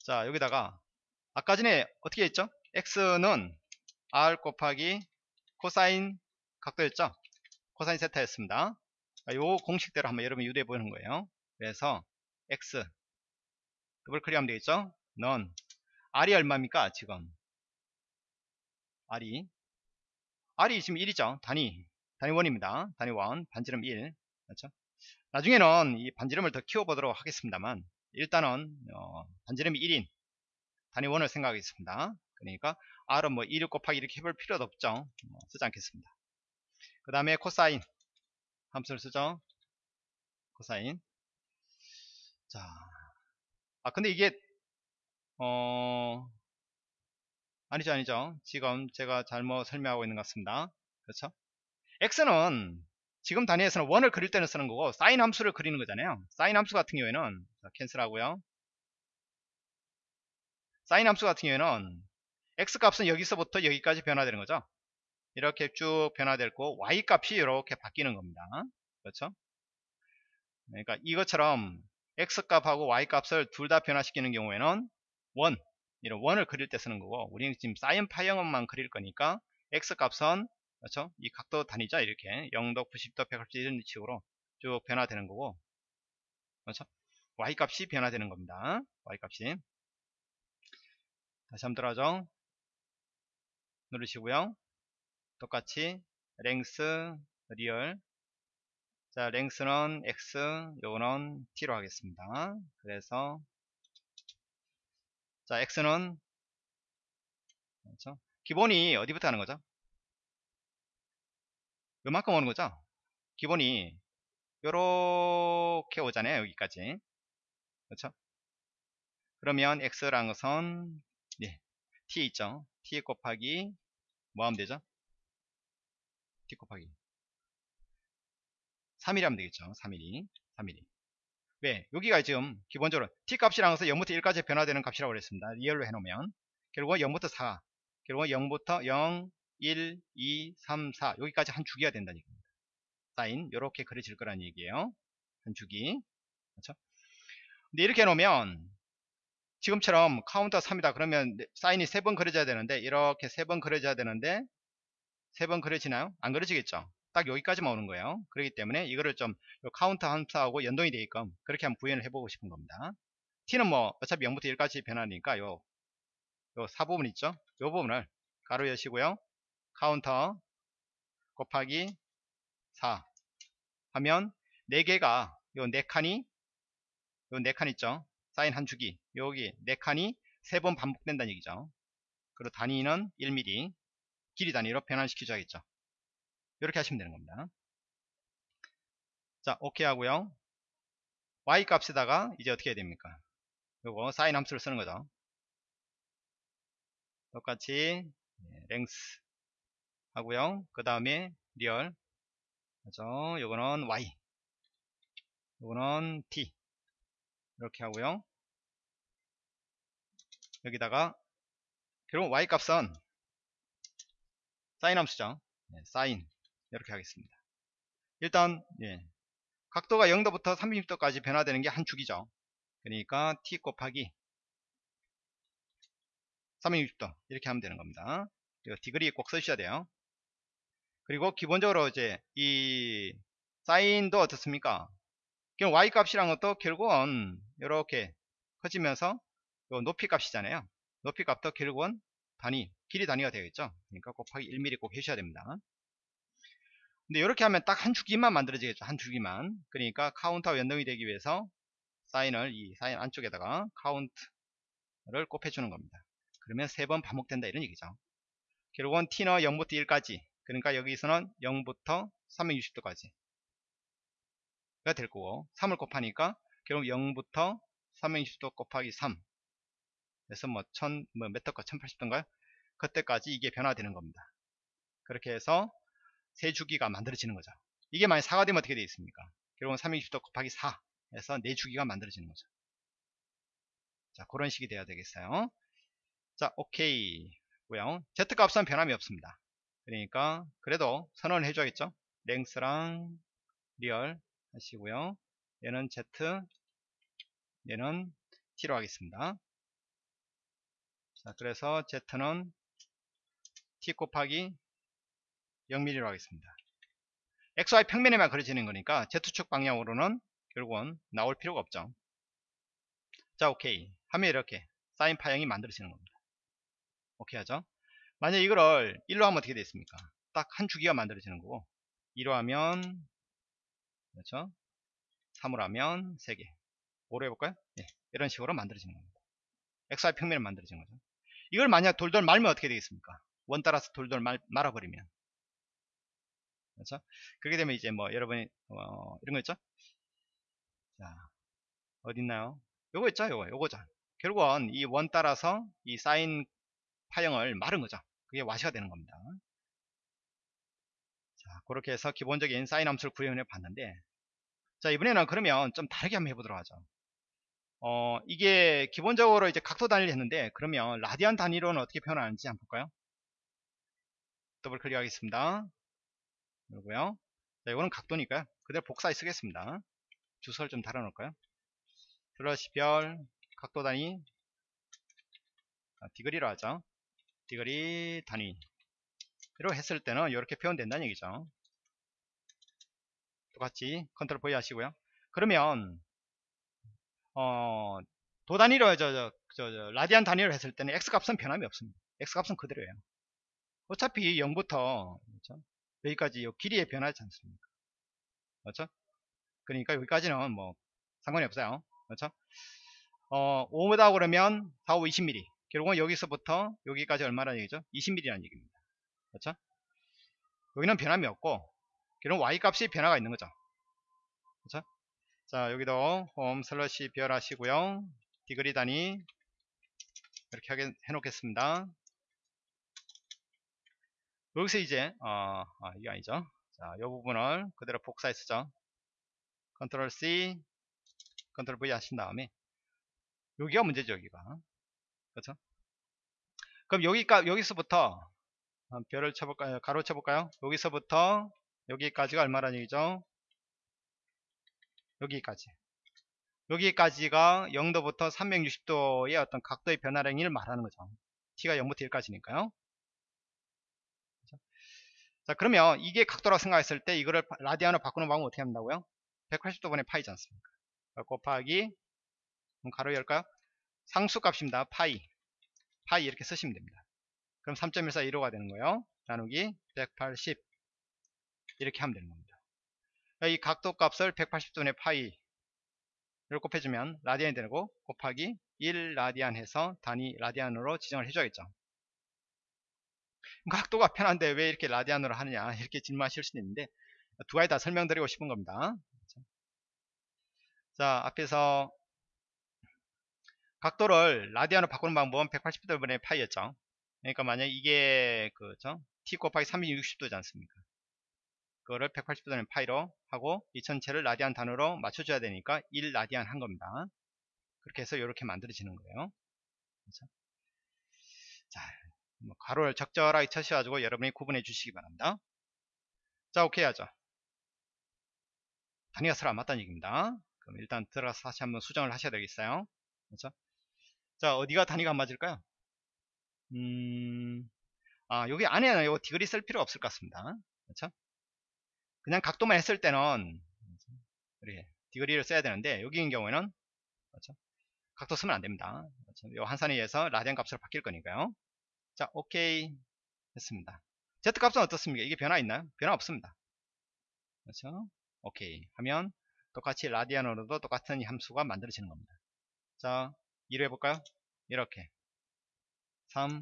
자, 여기다가 아까 전에 어떻게 했죠? x는 r 곱하기 코사인 각도였죠? 코사인 세타였습니다. 요 공식대로 한번 여러분 유도해 보는 거예요. 그래서 x 더블 클릭하면 되겠죠? 넌 r이 얼마입니까? 지금 r이 R이 지금 1이죠. 단위. 단위 1입니다. 단위 1. 반지름 1. 그렇죠? 나중에는 이 반지름을 더 키워보도록 하겠습니다만 일단은 어, 반지름이 1인 단위 1을 생각하겠습니다. 그러니까 R은 뭐 1 곱하기 이렇게 해볼 필요도 없죠. 어, 쓰지 않겠습니다. 그 다음에 코사인 함수를 쓰죠. 코사인. 자, 아 근데 이게 어 아니죠 아니죠. 지금 제가 잘못 설명하고 있는 것 같습니다. 그렇죠? X는 지금 단위에서는 원을 그릴 때는 쓰는 거고 사인 함수를 그리는 거잖아요. 사인 함수 같은 경우에는 자, 캔슬하고요. 사인 함수 같은 경우에는 x 값은 여기서부터 여기까지 변화되는 거죠. 이렇게 쭉 변화되고 y 값이 이렇게 바뀌는 겁니다. 그렇죠? 그러니까 이것처럼 x 값하고 y 값을 둘 다 변화시키는 경우에는 원. 이런 원을 그릴 때 쓰는 거고 우리는 지금 사인 파형만 그릴 거니까 x 값은 그렇죠? 이 각도 단위죠? 이렇게 0도 90도 180도 이런 식으로 쭉 변화되는 거고 그렇죠? y 값이 변화되는 겁니다. Y 값이. 다시 한번 들어가죠? 누르시고요. 똑같이 length real 자 length는 x 요거는 t로 하겠습니다 그래서 자, x는 그렇죠? 기본이 어디부터 하는 거죠? 요만큼 오는 거죠? 기본이 요렇게 오잖아요. 여기까지. 그렇죠? 그러면 x라는 것은 네, t 있죠? t 곱하기 뭐 하면 되죠? t 곱하기 3mm 하면 되겠죠. 3mm. 3mm. 왜? 여기가 지금 기본적으로 t 값이라는 것은 0부터 1까지 변화되는 값이라고 그랬습니다. real로 해놓으면 결국은 0부터 4 결국은 0부터 0 1 2 3 4 여기까지 한 주기가 된다는 얘기입니다. 사인 이렇게 그려질 거라는 얘기예요. 한 주기 그렇죠? 근데 이렇게 해놓으면 지금처럼 카운터 3이다 그러면 사인이 3번 그려져야 되는데 이렇게 3번 그려져야 되는데 3번 그려지나요? 안 그려지겠죠? 딱 여기까지만 오는 거예요. 그렇기 때문에 이거를 좀 카운터 함수하고 연동이 되게끔 그렇게 한번 구현을 해보고 싶은 겁니다. t는 뭐 어차피 0부터 1까지 변하니까 요, 요 4부분 있죠? 요 부분을 가로 여시고요. 카운터 곱하기 4 하면 4개가 요 4칸이 요 4칸 있죠? 사인 한 주기 여기 4칸이 3번 반복된다는 얘기죠. 그리고 단위는 1mm 길이 단위로 변환시켜줘야겠죠. 이렇게 하시면 되는 겁니다. 자, 오케이 하고요. y 값에다가 이제 어떻게 해야 됩니까? 요거 사인 함수를 쓰는 거죠. 똑같이 length 하고요. 그 다음에 real 그죠? 요거는 y 요거는 t 이렇게 하고요. 여기다가 결국 y 값은 사인 함수죠. 네, 사인 이렇게 하겠습니다. 일단 예, 각도가 0도부터 30도까지 변화되는 게 한 축이죠. 그러니까 t 곱하기 360도 이렇게 하면 되는 겁니다. 이거 디그리 꼭 써주셔야 돼요. 그리고 기본적으로 이제 이 사인도 어떻습니까? 그럼 y 값이란 것도 결국은 이렇게 커지면서 요 높이 값이잖아요. 높이 값도 결국은 단위, 길이 단위가 되겠죠. 그러니까 곱하기 1mm 꼭 해주셔야 됩니다. 근데 이렇게 하면 딱 한 주기만 만들어지겠죠. 한 주기만. 그러니까 카운트와 연동이 되기 위해서 사인을 이 사인 안쪽에다가 카운트를 곱해주는 겁니다. 그러면 세 번 반복된다 이런 얘기죠. 결국은 t는 0부터 1까지 그러니까 여기서는 0부터 360도까지 가 될 거고 3을 곱하니까 결국 0부터 360도 곱하기 3 그래서 뭐 1000, 뭐 메터가 1080도인가요? 그때까지 이게 변화되는 겁니다. 그렇게 해서 세 주기가 만들어지는 거죠. 이게 만약 4가 되면 어떻게 되어 있습니까? 결국은 360도 곱하기 4 해서 네 주기가 만들어지는 거죠. 자, 그런 식이 돼야 되겠어요. 자, 오케이 하고요. Z 값은 변함이 없습니다. 그러니까 그래도 선언을 해줘야겠죠. length랑 real 하시고요. 얘는 Z, 얘는 T로 하겠습니다. 자, 그래서 Z는 T 곱하기 0mm로 하겠습니다. XY 평면에만 그려지는 거니까 Z축 방향으로는 결국은 나올 필요가 없죠. 자, 오케이. 하면 이렇게 사인 파형이 만들어지는 겁니다. 오케이 하죠. 만약 이거를 1로 하면 어떻게 되겠습니까? 딱 한 주기가 만들어지는 거고 2로 하면 그렇죠? 3으로 하면 3개 5로 해볼까요? 네, 이런 식으로 만들어지는 겁니다. XY 평면을 만들어지는 거죠. 이걸 만약 돌돌 말면 어떻게 되겠습니까? 원 따라서 돌돌 말, 말아버리면 그렇죠? 그렇게 되면 이제 뭐 여러분이 어, 이런 거 있죠? 자 어딨나요? 요거 있죠? 요거 요거죠. 결국은 이 원 따라서 이 사인 파형을 마른 거죠. 그게 와시가 되는 겁니다. 자, 그렇게 해서 기본적인 사인 함수를 구현해 봤는데 자 이번에는 그러면 좀 다르게 한번 해 보도록 하죠. 어 이게 기본적으로 이제 각도 단위를 했는데 그러면 라디안 단위로는 어떻게 표현하는지 한번 볼까요? 더블 클릭하겠습니다. 그리고요. 자, 이거는 각도니까요. 그대로 복사해 쓰겠습니다. 주석을 좀 달아놓을까요? 슬래시 별 각도 단위 아, degree로 하죠. degree 단위 이렇게 했을 때는 이렇게 표현된다는 얘기죠. 똑같이 컨트롤 V 하시고요. 그러면 어, 도 단위로 저, 저, 저, 저 라디안 단위로 했을 때는 x 값은 변함이 없습니다. x 값은 그대로예요. 어차피 0부터 그렇죠? 여기까지 요 길이에 변하지 않습니까? 그렇죠? 그러니까 여기까지는 뭐 상관이 없어요. 그렇죠? 어, 5다 그러면 4, 5, 20mm. 결국은 여기서부터 여기까지 얼마나 얘기죠? 20mm라는 얘기입니다. 그렇죠? 여기는 변함이 없고 결국 y 값이 변화가 있는 거죠. 그렇죠? 자, 여기도 홈 슬러시 별 하시고요. 디그리 단위 이렇게 해 놓겠습니다. 여기서 이제 어, 아, 이게 아니죠. 자, 이 부분을 그대로 복사해 쓰죠. 컨트롤 C, 컨트롤 V 하신 다음에 여기가 문제죠, 여기가. 그렇죠? 그럼 여기까 여기서부터 별을 쳐볼까요? 가로 쳐볼까요? 여기서부터 여기까지가 얼마라는 얘기죠? 여기까지. 여기까지가 0도부터 360도의 어떤 각도의 변화량을 말하는 거죠. t가 0부터 1까지니까요. 자 그러면 이게 각도라고 생각했을 때 이거를 라디안으로 바꾸는 방법 어떻게 한다고요? 180도분의 파이지 않습니까? 곱하기 가로 열까요? 상수값입니다. 파이 파이 이렇게 쓰시면 됩니다. 그럼 3.14 1호가 되는 거예요. 나누기 180 이렇게 하면 되는 겁니다. 이 각도 값을 180도분의 파이를 곱해주면 라디안이 되고 곱하기 1 라디안 해서 단위 라디안으로 지정을 해줘야겠죠. 각도가 편한데 왜 이렇게 라디안으로 하느냐 이렇게 질문하실 수도 있는데 두 가지 다 설명드리고 싶은 겁니다. 자 앞에서 각도를 라디안으로 바꾸는 방법은 180도 분의 파이였죠. 그러니까 만약 이게 그죠 t 곱하기 360도지 않습니까? 그거를 180도 분의 파이로 하고 이 전체를 라디안 단으로 맞춰줘야 되니까 1 라디안 한 겁니다. 그렇게 해서 이렇게 만들어지는 거예요. 그렇죠? 자, 뭐 가로를 적절하게 쳐셔가지고 여러분이 구분해 주시기 바랍니다. 자, 오케이 하죠. 단위가 서로 안 맞다는 얘기입니다. 그럼 일단 들어가서 다시 한번 수정을 하셔야 되겠어요. 그렇죠? 자, 어디가 단위가 안 맞을까요? 음, 아, 여기 안에는 요 디그리 쓸 필요 없을 것 같습니다. 그렇죠? 그냥 각도만 했을 때는 이렇게 디그리를 써야 되는데 여기인 경우에는 그렇죠? 각도 쓰면 안 됩니다. 그렇죠? 요 한산에 의해서 라디안 값으로 바뀔 거니까요. 자, 오케이 했습니다. Z 값은 어떻습니까? 이게 변화 있나요? 변화 없습니다. 그렇죠? 오케이 하면 똑같이 라디안으로도 똑같은 이 함수가 만들어지는 겁니다. 자, 2로 해볼까요? 이렇게 3,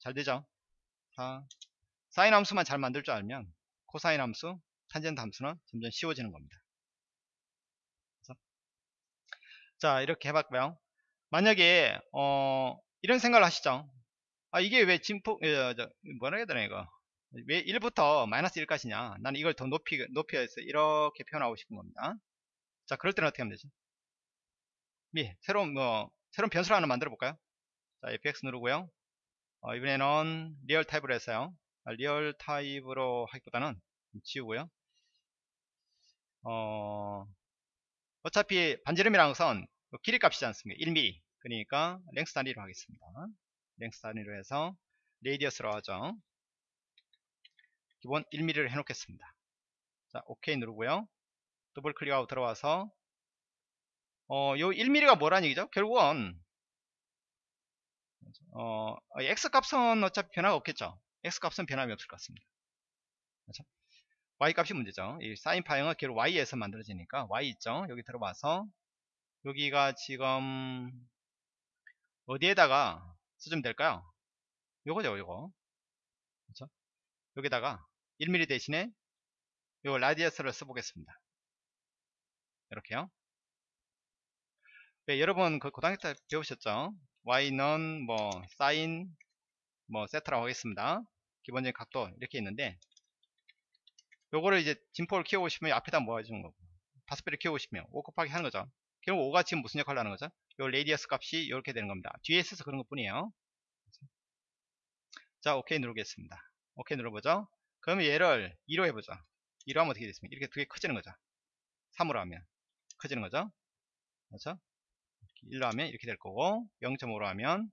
잘 되죠? 4, 사인 함수만 잘 만들 줄 알면 코사인 함수, 탄젠트 함수는 점점 쉬워지는 겁니다. 그래서 자, 이렇게 해봤고요. 만약에 어, 이런 생각을 하시죠. 아, 이게 왜 진폭, 어, 저, 뭐라 해야 되나, 이거. 왜 1부터 마이너스 1까지냐. 나는 이걸 더 높이, 높여서 이렇게 표현하고 싶은 겁니다. 자, 그럴 때는 어떻게 하면 되죠? 미, 새로운, 뭐, 새로운 변수를 하나 만들어 볼까요? 자, fx 누르고요. 어, 이번에는 real 타입으로 했어요. 아, real 타입으로 하기보다는 지우고요. 어, 어차피 반지름이라는 것은 길이 값이지 않습니까? 1mm. 그러니까 length 단위로 하겠습니다. length 단위로 해서 radius로 하죠. 기본 1mm를 해놓겠습니다. 자, OK 누르고요. 더블 클릭하고 들어와서 어, 요 1mm가 뭐라는 얘기죠? 결국은 어, x 값은 어차피 변화가 없겠죠. x 값은 변함이 없을 것 같습니다. 그렇죠? y 값이 문제죠. 이 사인 파형은 결국 y에서 만들어지니까 y 있죠. 여기 들어와서 여기가 지금 어디에다가 쓰면 될까요? 요거죠, 요거. 그렇죠? 여기다가 1mm 대신에 요 라디어스를 써보겠습니다. 이렇게요. 네, 여러분 그 고등학교 때 배우셨죠? y는 뭐 사인 뭐 세트라고 하겠습니다. 기본적인 각도 이렇게 있는데 요거를 이제 진포를 키우고 싶으면 앞에다 모아주는 거고 배를 키우고 싶으면 5 곱하기 하는 거죠. 결국 5가 지금 무슨 역할을 하는 거죠? 요 radius 값이 이렇게 되는 겁니다. 뒤에 있어서 그런 것 뿐이에요. 자, 오케이 누르겠습니다. 오케이 눌러보죠. 그러면 얘를 2로 해보죠. 2로 하면 어떻게 됐습니까? 이렇게 두 개 커지는 거죠. 3으로 하면 커지는 거죠. 그렇죠? 1로 하면 이렇게 될 거고 0.5로 하면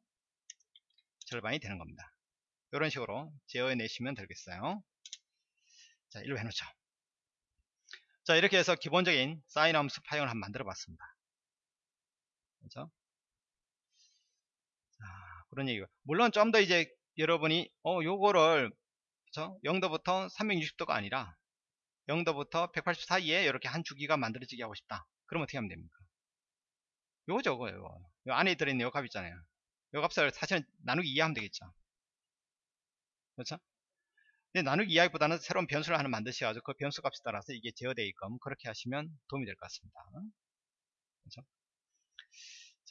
절반이 되는 겁니다. 이런 식으로 제어해내시면 되겠어요. 자, 1로 해놓죠. 자, 이렇게 해서 기본적인 사인 함수 파형을 한번 만들어 봤습니다. 그렇죠? 자, 그런 얘기고. 물론 좀 더 이제 여러분이, 어, 요거를, 그쵸? 0도부터 360도가 아니라, 0도부터 180 사이에 이렇게 한 주기가 만들어지게 하고 싶다. 그럼 어떻게 하면 됩니까? 요거, 요거. 요 안에 들어있는 요 값 있잖아요. 요 값을 사실은 나누기 이해하면 되겠죠. 그렇죠? 근데 나누기 이해하기보다는 새로운 변수를 하나 만드셔가지고 그 변수 값에 따라서 이게 제어되어 있끔 그렇게 하시면 도움이 될 것 같습니다. 그렇죠?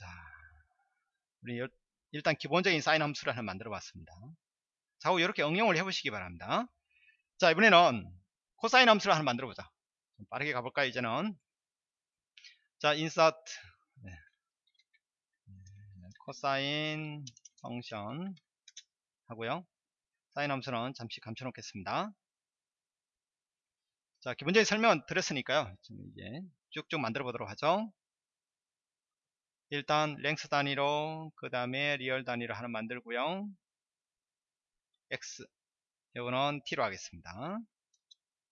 자, 우리 일단 기본적인 사인 함수를 하나 만들어 봤습니다. 자, 이렇게 응용을 해보시기 바랍니다. 자, 이번에는 코사인 함수를 하나 만들어 보자. 좀 빠르게 가볼까요, 이제는? 자, 인서트 네. 코사인 function 하고요. 사인 함수는 잠시 감춰 놓겠습니다. 자, 기본적인 설명은 드렸으니까요. 이제 쭉쭉 만들어 보도록 하죠. 일단 length 단위로 그 다음에 real 단위로 하나 만들고요. x 이거는 t로 하겠습니다.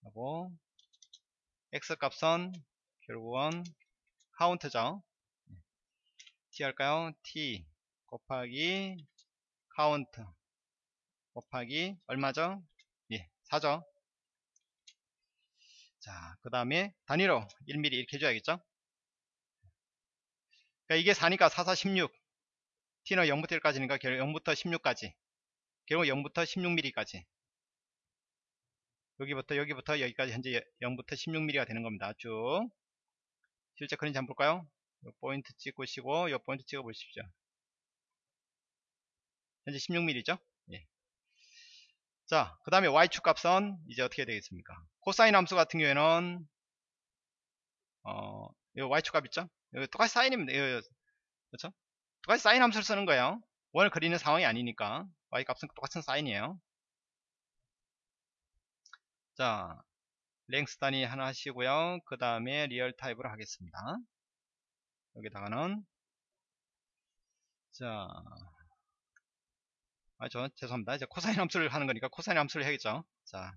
하고 x 값은 결국은 카운트죠. t 할까요? t 곱하기 카운트 곱하기 얼마죠? 예, 4죠. 자, 그 다음에 단위로 1mm 이렇게 해줘야겠죠? 그러니까 이게 4니까 4, 4, 16. t는 0부터 1까지니까 결국 0부터 16까지. 결국 0부터 16mm까지. 여기부터 여기부터 여기까지 현재 0부터 16mm가 되는 겁니다. 쭉. 실제 그런지 한번 볼까요? 요 포인트 찍으시고 요 포인트 찍어 보십시오. 현재 16mm죠? 예. 자, 그 다음에 y축 값은 이제 어떻게 되겠습니까? 코사인 함수 같은 경우에는 어, 요 y축 값 있죠? 여기 똑같이 사인입니다. 요, 그렇죠? 똑같이 사인 함수를 쓰는 거예요. 원을 그리는 상황이 아니니까 y 값은 똑같은 사인이에요. 자, length 단위 하나 하시고요. 그 다음에 real 타입으로 하겠습니다. 여기다가는 자 아, 저, 죄송합니다. 이제 코사인 함수를 하는 거니까 코사인 함수를 해야겠죠. 자,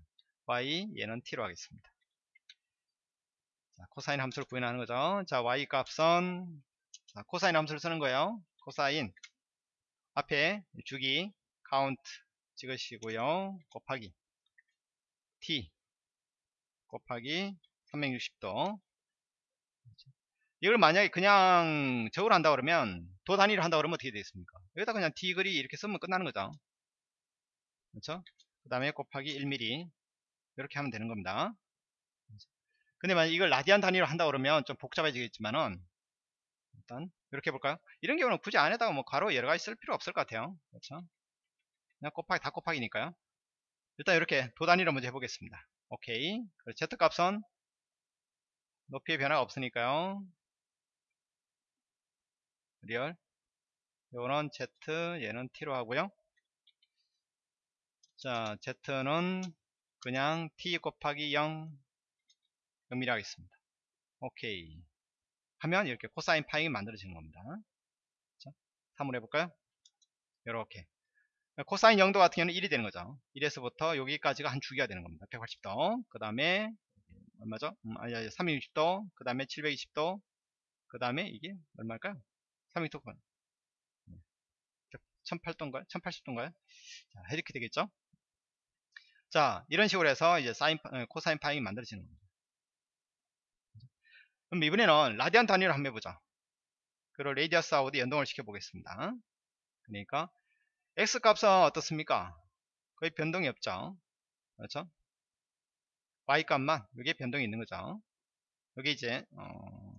y 얘는 t로 하겠습니다. 자, 코사인 함수를 구현하는 거죠. 자, y 값은 자, 코사인 함수를 쓰는 거예요. 코사인 앞에 주기 카운트 찍으시고요. 곱하기 t 곱하기 360도 이걸 만약에 그냥 적으로 한다 그러면 도 단위로 한다 그러면 어떻게 되겠습니까? 여기다 그냥 degree 이렇게 쓰면 끝나는 거죠. 그렇죠? 그 다음에 곱하기 1mm 이렇게 하면 되는 겁니다. 근데 만약 이걸 라디안 단위로 한다 그러면 좀 복잡해지겠지만은 일단 이렇게 해볼까요? 이런 경우는 굳이 안에다가 뭐 괄호 여러 가지 쓸 필요 없을 것 같아요. 그렇죠? 그냥 곱하기 다 곱하기니까요. 일단 이렇게 도 단위로 먼저 해보겠습니다. 오케이. z 값은 높이의 변화가 없으니까요. real. 요거는 z, 얘는 t로 하고요. 자, z는 그냥 t 곱하기 0 0이라 하겠습니다. 오케이. 하면 이렇게 코사인 파잉이 만들어지는 겁니다. 자, 3으로 해볼까요? 이렇게. 코사인 0도 같은 경우는 1이 되는 거죠. 1에서부터 여기까지가 한 주기가 되는 겁니다. 180도. 그 다음에 얼마죠? 음, 아니, 아니 360도. 그 다음에 720도. 그 다음에 이게 얼마일까요? 360도. 1008도인가요? 1080도인가요? 자, 이렇게 되겠죠? 자, 이런 식으로 해서 이제 사인, 어, 코사인 파형이 만들어지는 겁니다. 그럼 이번에는 라디안 단위로 한번 해보자. 그리고 radius out에 연동을 시켜보겠습니다. 그러니까 x 값은 어떻습니까? 거의 변동이 없죠. 그렇죠? y 값만 여기에 변동이 있는 거죠. 여기 이제 어,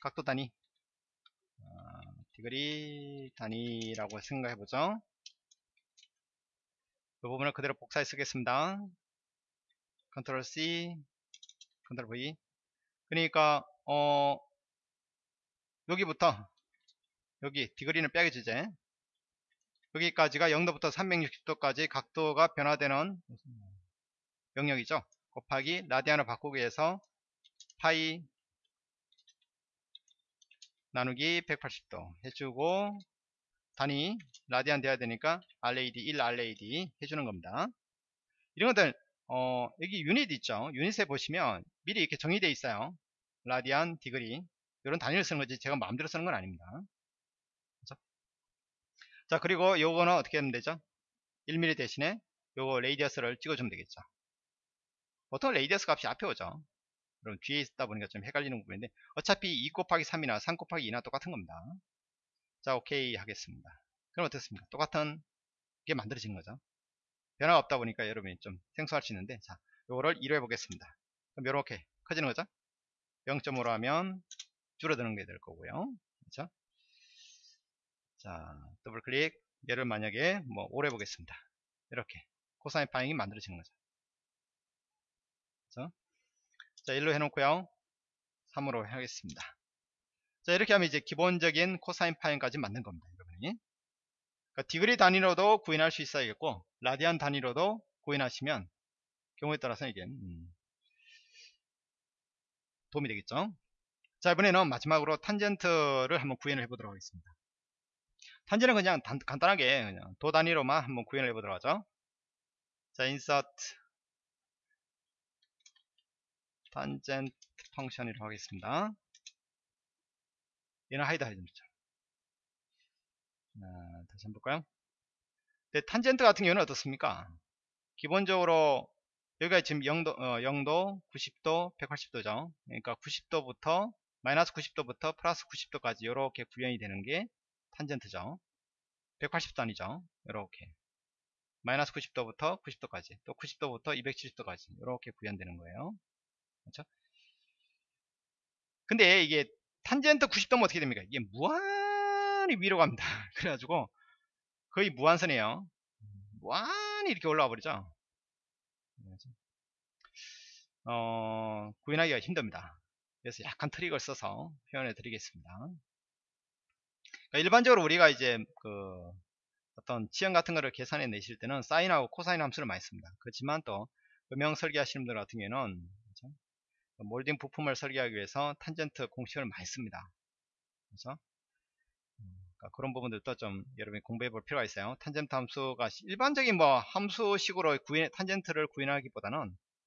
각도 단위 어, degree 단위라고 생각해 보죠. 이 부분을 그대로 복사해 쓰겠습니다. 컨트롤 C, 컨트롤 V. 그러니까 어 여기부터 여기 degree는 빼기 주제 여기까지가 0도부터 360도까지 각도가 변화되는 영역이죠. 곱하기 라디안을 바꾸기 위해서 파이 나누기 180도 해주고 단위 라디안 돼야 되니까 RAD 1 RAD 해주는 겁니다. 이런 것들 어, 여기 유닛 있죠. 유닛에 보시면 미리 이렇게 정의되어 있어요. 라디안, 디그리 이런 단위를 쓰는 거지 제가 마음대로 쓰는 건 아닙니다. 그렇죠? 자 그리고 요거는 어떻게 하면 되죠? 1mm 대신에 요거 radius를 찍어주면 되겠죠. 보통 radius 값이 앞에 오죠. 그럼 뒤에 있다 보니까 좀 헷갈리는 부분인데 어차피 2 곱하기 3이나 3 곱하기 2나 똑같은 겁니다. 자 오케이 하겠습니다. 그럼 어떻습니까? 똑같은 게 만들어진 거죠. 변화가 없다 보니까 여러분이 좀 생소할 수 있는데 자 요거를 1로 해보겠습니다. 그럼 이렇게 커지는 거죠. 0.5로 하면 줄어드는 게 될 거고요. 그렇죠? 자 더블 클릭 얘를 만약에 뭐 5로 해보겠습니다. 이렇게 코사인 파형이 만들어지는 거죠. 그렇죠? 자 1로 해놓고요. 3으로 하겠습니다. 자 이렇게 하면 이제 기본적인 코사인 파형까지 만든 겁니다. 여러분이 그러니까 degree 단위로도 구현할 수 있어야겠고 라디안 단위로도 구현하시면 경우에 따라서 이게 음, 도움이 되겠죠? 자 이번에는 마지막으로 탄젠트를 한번 구현을 해보도록 하겠습니다. 탄젠트는 그냥 단, 간단하게 그냥 도 단위로만 한번 구현을 해보도록 하죠. 자 insert 탄젠트 function이라고 하겠습니다. 얘는 hide hide입니다. 자, 다시 한번 볼까요 네, 탄젠트 같은 경우는 어떻습니까 기본적으로 여기가 지금 0도, 어, 0도, 90도, 180도죠. 그러니까 90도부터 마이너스 90도부터 플러스 90도까지 이렇게 구현이 되는 게 탄젠트죠. 180도 아니죠. 이렇게 마이너스 90도부터 90도까지 또 90도부터 270도까지 이렇게 구현되는 거예요. 그렇죠? 근데 이게 탄젠트 90도면 어떻게 됩니까? 이게 무한히 위로 갑니다. 그래가지고 거의 무한선이에요. 무한히 이렇게 올라와 버리죠. 어, 구현하기가 힘듭니다. 그래서 약간 트릭을 써서 표현해 드리겠습니다. 그러니까 일반적으로 우리가 이제 그 어떤 지형 같은 거를 계산해 내실 때는 사인하고 코사인 함수를 많이 씁니다. 그렇지만 또 음영 설계하시는 분들 같은 경우는 그렇죠? 몰딩 부품을 설계하기 위해서 탄젠트 공식을 많이 씁니다. 그렇죠? 그러니까 그런 부분들도 좀 여러분이 공부해 볼 필요가 있어요. 탄젠트 함수가 일반적인 뭐 함수식으로 구인, 탄젠트를 구현하기보다는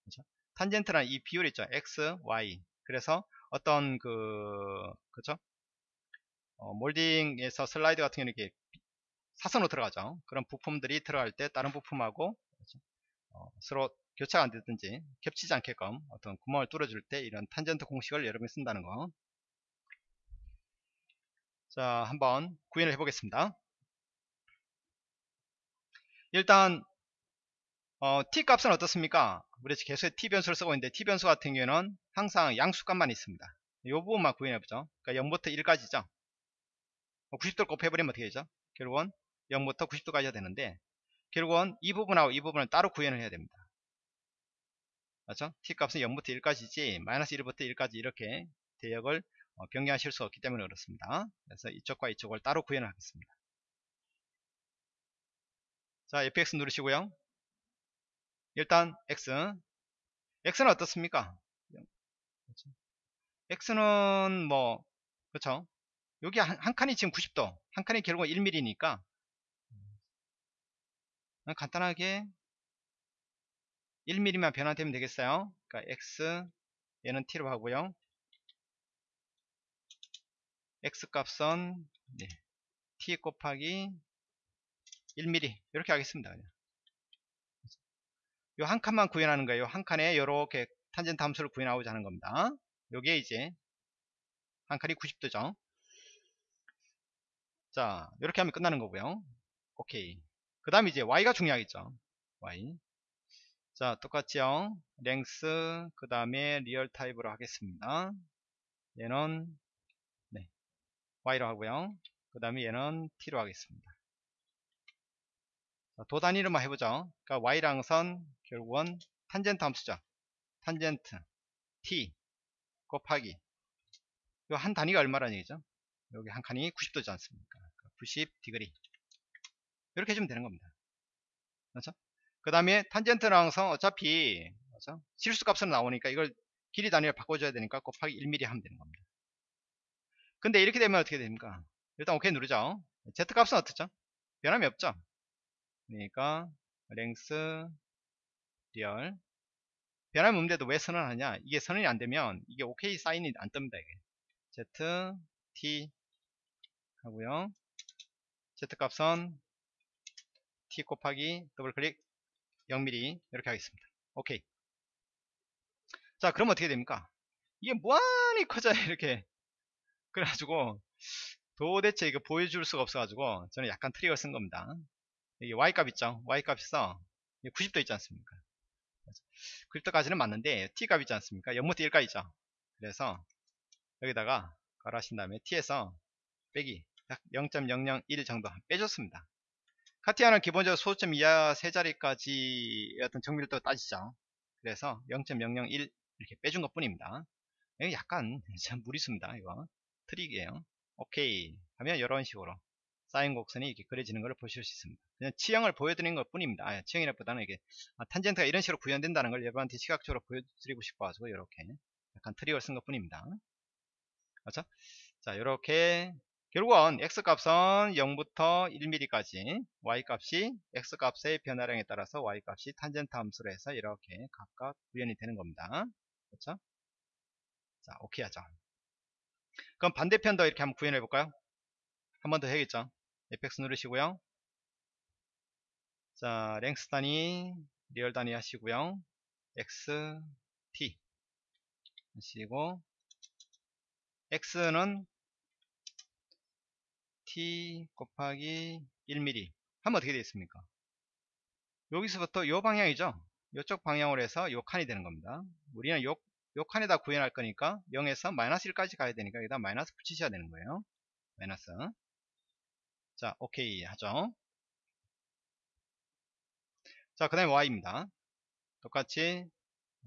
그렇죠? 탄젠트란 이 비율 있죠. x, y. 그래서 어떤 그 그렇죠? 어, 몰딩에서 슬라이드 같은 경우는 이렇게 사선으로 들어가죠. 그런 부품들이 들어갈 때 다른 부품하고 그렇죠? 어, 서로 교차가 안 되든지 겹치지 않게끔 어떤 구멍을 뚫어줄 때 이런 탄젠트 공식을 여러분이 쓴다는 거. 자, 한번 구현을 해보겠습니다. 일단 어, t 값은 어떻습니까? 우리 계속 t 변수를 쓰고 있는데 t 변수 같은 경우는 항상 양수값만 있습니다. 이 부분만 구현해보죠. 그러니까 0부터 1까지죠. 90도를 곱해버리면 어떻게 되죠? 결국은 0부터 90도까지 해야 되는데 결국은 이 부분하고 이 부분을 따로 구현을 해야 됩니다. 맞죠? t 값은 0부터 1까지지 마이너스 1부터 1까지 이렇게 대역을 어, 변경하실 수 없기 때문에 그렇습니다. 그래서 이쪽과 이쪽을 따로 구현을 하겠습니다. 자, fx 누르시고요. 일단 x x는 어떻습니까? x는 뭐 그렇죠? 여기 한, 한 칸이 지금 90도 한 칸이 결국 1mm니까 간단하게 1mm만 변화되면 되겠어요. 그러니까 x 얘는 t로 하고요. X 값은 네, t 곱하기 1mm 이렇게 하겠습니다. 요한 칸만 구현하는 거예요. 한 칸에 이렇게 탄젠트 함수를 구현하고자 하는 겁니다. 요게 이제 한 칸이 90도죠. 자, 이렇게 하면 끝나는 거고요. 오케이. 그 다음에 이제 y가 중요하겠죠. y. 자, 똑같죠. length, 그 다음에 real 타입으로 하겠습니다. 얘는 y로 하고요. 그 다음에 얘는 t로 하겠습니다. 도 단위로만 해보죠. 그러니까 y랑 선 결국은 탄젠트 함수죠. 탄젠트 t 곱하기 요 한 단위가 얼마라는 얘기죠? 여기 한 칸이 90도지 않습니까? 90 그러니까 degree 이렇게 해주면 되는 겁니다. 그렇죠? 그 다음에 탄젠트랑 선 어차피 그렇죠? 실수값으로 나오니까 이걸 길이 단위로 바꿔줘야 되니까 곱하기 1mm 하면 되는 겁니다. 근데 이렇게 되면 어떻게 됩니까? 일단 오케이 누르죠. Z 값은 어떻죠? 변함이 없죠. 그러니까 length real 변함이 없는데도 왜 선언하냐? 이게 선언이 안 되면 이게 오케이 사인이 안 뜹니다. 이게 Z T 하고요. Z 값은 T 곱하기 더블 클릭 0mm 이렇게 하겠습니다. 오케이. 자, 그럼 어떻게 됩니까? 이게 무한히 커져야 이렇게 그래가지고 도대체 이거 보여줄 수가 없어가지고 저는 약간 트릭을 쓴 겁니다. 여기 Y값 있죠? Y값에서 90도 있지 않습니까? 90도까지는 맞는데 T값 있지 않습니까? 0부터 1까지죠. 그래서 여기다가 가하신 다음에 T에서 빼기 약 0.001 정도 빼줬습니다. 카티아는 기본적으로 소수점 이하 세 자리까지 어떤 정밀도 따지죠. 그래서 0.001 이렇게 빼준 것 뿐입니다. 약간 참 무리수입니다. 이거. 트릭이에요. 오케이 하면 이런 식으로 사인 곡선이 이렇게 그려지는 것을 보실 수 있습니다. 그냥 치형을 보여드리는 것 뿐입니다. 아, 치형이라보다는 이게 아, 탄젠트가 이런 식으로 구현된다는 걸 여러분한테 시각적으로 보여드리고 싶어가지고 이렇게 약간 트릭을 쓴 것 뿐입니다. 그렇죠? 자 이렇게 결국은 x값은 0부터 1mm까지 y값이 x값의 변화량에 따라서 y값이 탄젠트 함수로 해서 이렇게 각각 구현이 되는 겁니다. 그렇죠? 자 오케이 하죠. 그럼 반대편도 이렇게 한번 구현해 볼까요? 한 번 더 해야겠죠. fx 누르시고요. 자, length 단위, real 단위 하시고요. x, t 하시고 x는 t 곱하기 1mm 하면 어떻게 되겠습니까? 여기서부터 요 방향이죠. 이쪽 방향으로 해서 요 칸이 되는 겁니다. 우리는 요, 요 칸에다 구현할 거니까 0에서 마이너스 1까지 가야 되니까 여기다 마이너스 붙이셔야 되는 거예요. 마이너스. 자, 오케이 하죠. 자, 그 다음에 y입니다. 똑같이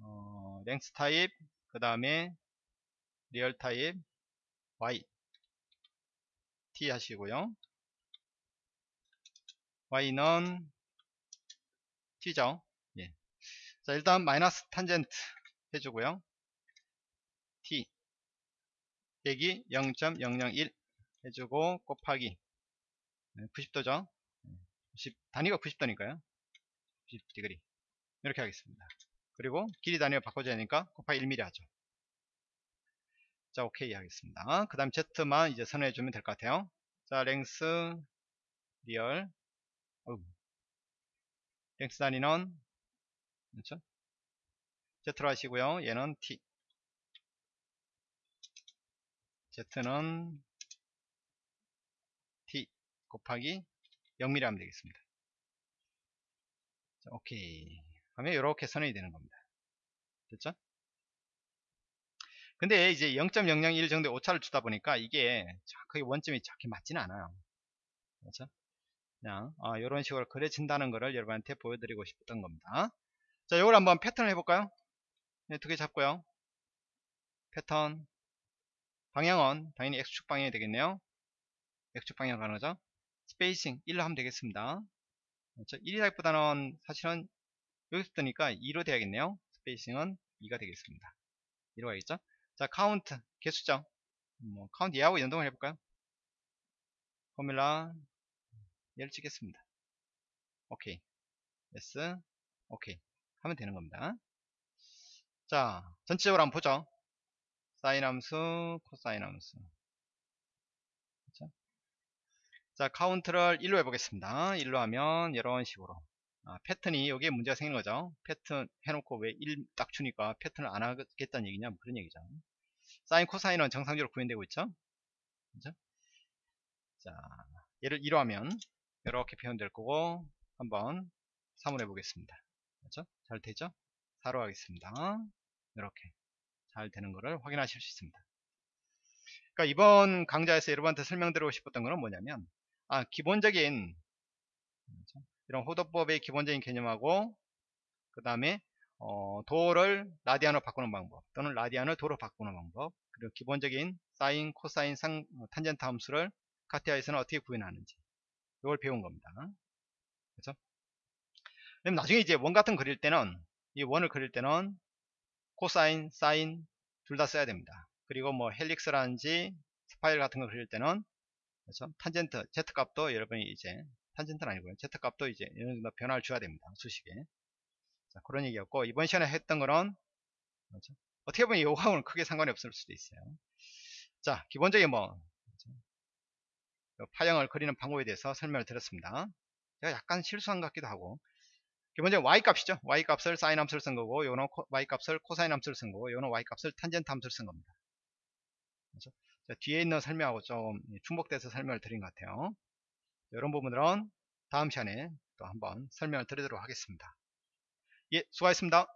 어, length 타입, 그 다음에 real 타입, y t 하시고요. y는 t죠. 예. 자, 일단 마이너스 탄젠트 해주고요. T 빼기 0.001 해주고 곱하기. 90도죠? 90, 단위가 90도니까요. 90 degree. 이렇게 하겠습니다. 그리고 길이 단위가 바꿔줘야 하니까 곱하기 1mm 하죠. 자 오케이 하겠습니다. 그 다음 Z만 이제 선언해 주면 될 것 같아요. 자 length real 어휴. length 단위는 그렇죠? Z로 하시고요. 얘는 T Z는 T 곱하기 0mm 하면 되겠습니다. 자, 오케이. 하면 이렇게 선언이 되는 겁니다. 됐죠? 근데 이제 0.001 정도의 오차를 주다 보니까 이게 정확하게 원점이 정확히 맞지는 않아요. 그렇죠? 그냥 아, 이런 식으로 그려진다는 것을 여러분한테 보여드리고 싶었던 겁니다. 자 이걸 한번 패턴을 해볼까요? 네, 두 개 잡고요. 패턴 방향은 당연히 X축 방향이 되겠네요. X축 방향 가는 거죠. spacing 1로 하면 되겠습니다. 그렇죠? 1이라기보다는 사실은 여기서 뜨니까 2로 돼야겠네요. spacing은 2가 되겠습니다. 2로 가겠죠? 자 카운트 개수죠 뭐 카운트 얘하고 연동을 해볼까요? formula 얘를 찍겠습니다. 오케이. yes 오케이. 하면 되는 겁니다. 자 전체적으로 한번 보죠 사인 함수 코사인 함수. 그렇죠? 자 카운트를 1로 해보겠습니다. 1로 하면 이런 식으로. 아, 패턴이 여기에 문제가 생긴 거죠. 패턴 해놓고 왜 1 딱 주니까 패턴을 안 하겠다는 얘기냐? 뭐 그런 얘기죠. 사인 코사인은 정상적으로 구현되고 있죠? 그죠? 자 얘를 1로 하면 이렇게 표현될 거고 한번 3을 해보겠습니다. 그렇죠? 잘 되죠? 4로 하겠습니다. 이렇게 잘 되는 것을 확인하실 수 있습니다 그러니까 이번 강좌에서 여러분한테 설명드리고 싶었던 것은 뭐냐면 아 기본적인? 이런 호도법의 기본적인 개념하고 그 다음에 어, 도를 라디안으로 바꾸는 방법 또는 라디안을 도로 바꾸는 방법 그리고 기본적인 사인, 코사인, 상, 어, 탄젠트 함수를 카티아에서는 어떻게 구현하는지 이걸 배운 겁니다 그렇죠? 그럼 나중에 이제 원 같은 그릴 때는 이 원을 그릴 때는 코사인, 사인 둘 다 써야 됩니다 그리고 뭐 helix라든지 spiral 같은 거 그릴 때는 그렇죠? 탄젠트, Z 값도 여러분이 이제 탄젠트는 아니고요. Z 값도 이제 어느 정도 변화를 줘야 됩니다. 수식에. 자, 그런 얘기였고, 이번 시간에 했던 거는, 그렇죠? 어떻게 보면 요거하고는 크게 상관이 없을 수도 있어요. 자, 기본적인 뭐, 그렇죠? 파형을 그리는 방법에 대해서 설명을 드렸습니다. 제가 약간 실수한 것 같기도 하고, 기본적으로 y 값이죠. y 값을 사인 함수를 쓴 거고, 요는 y 값을 코사인 함수를 쓴 거고, 요는 y 값을 탄젠트 함수를 쓴 겁니다. 그렇죠? 자, 뒤에 있는 설명하고 좀 충복돼서 설명을 드린 것 같아요. 이런 부분들은 다음 시간에 또 한번 설명을 드리도록 하겠습니다. 예, 수고하셨습니다.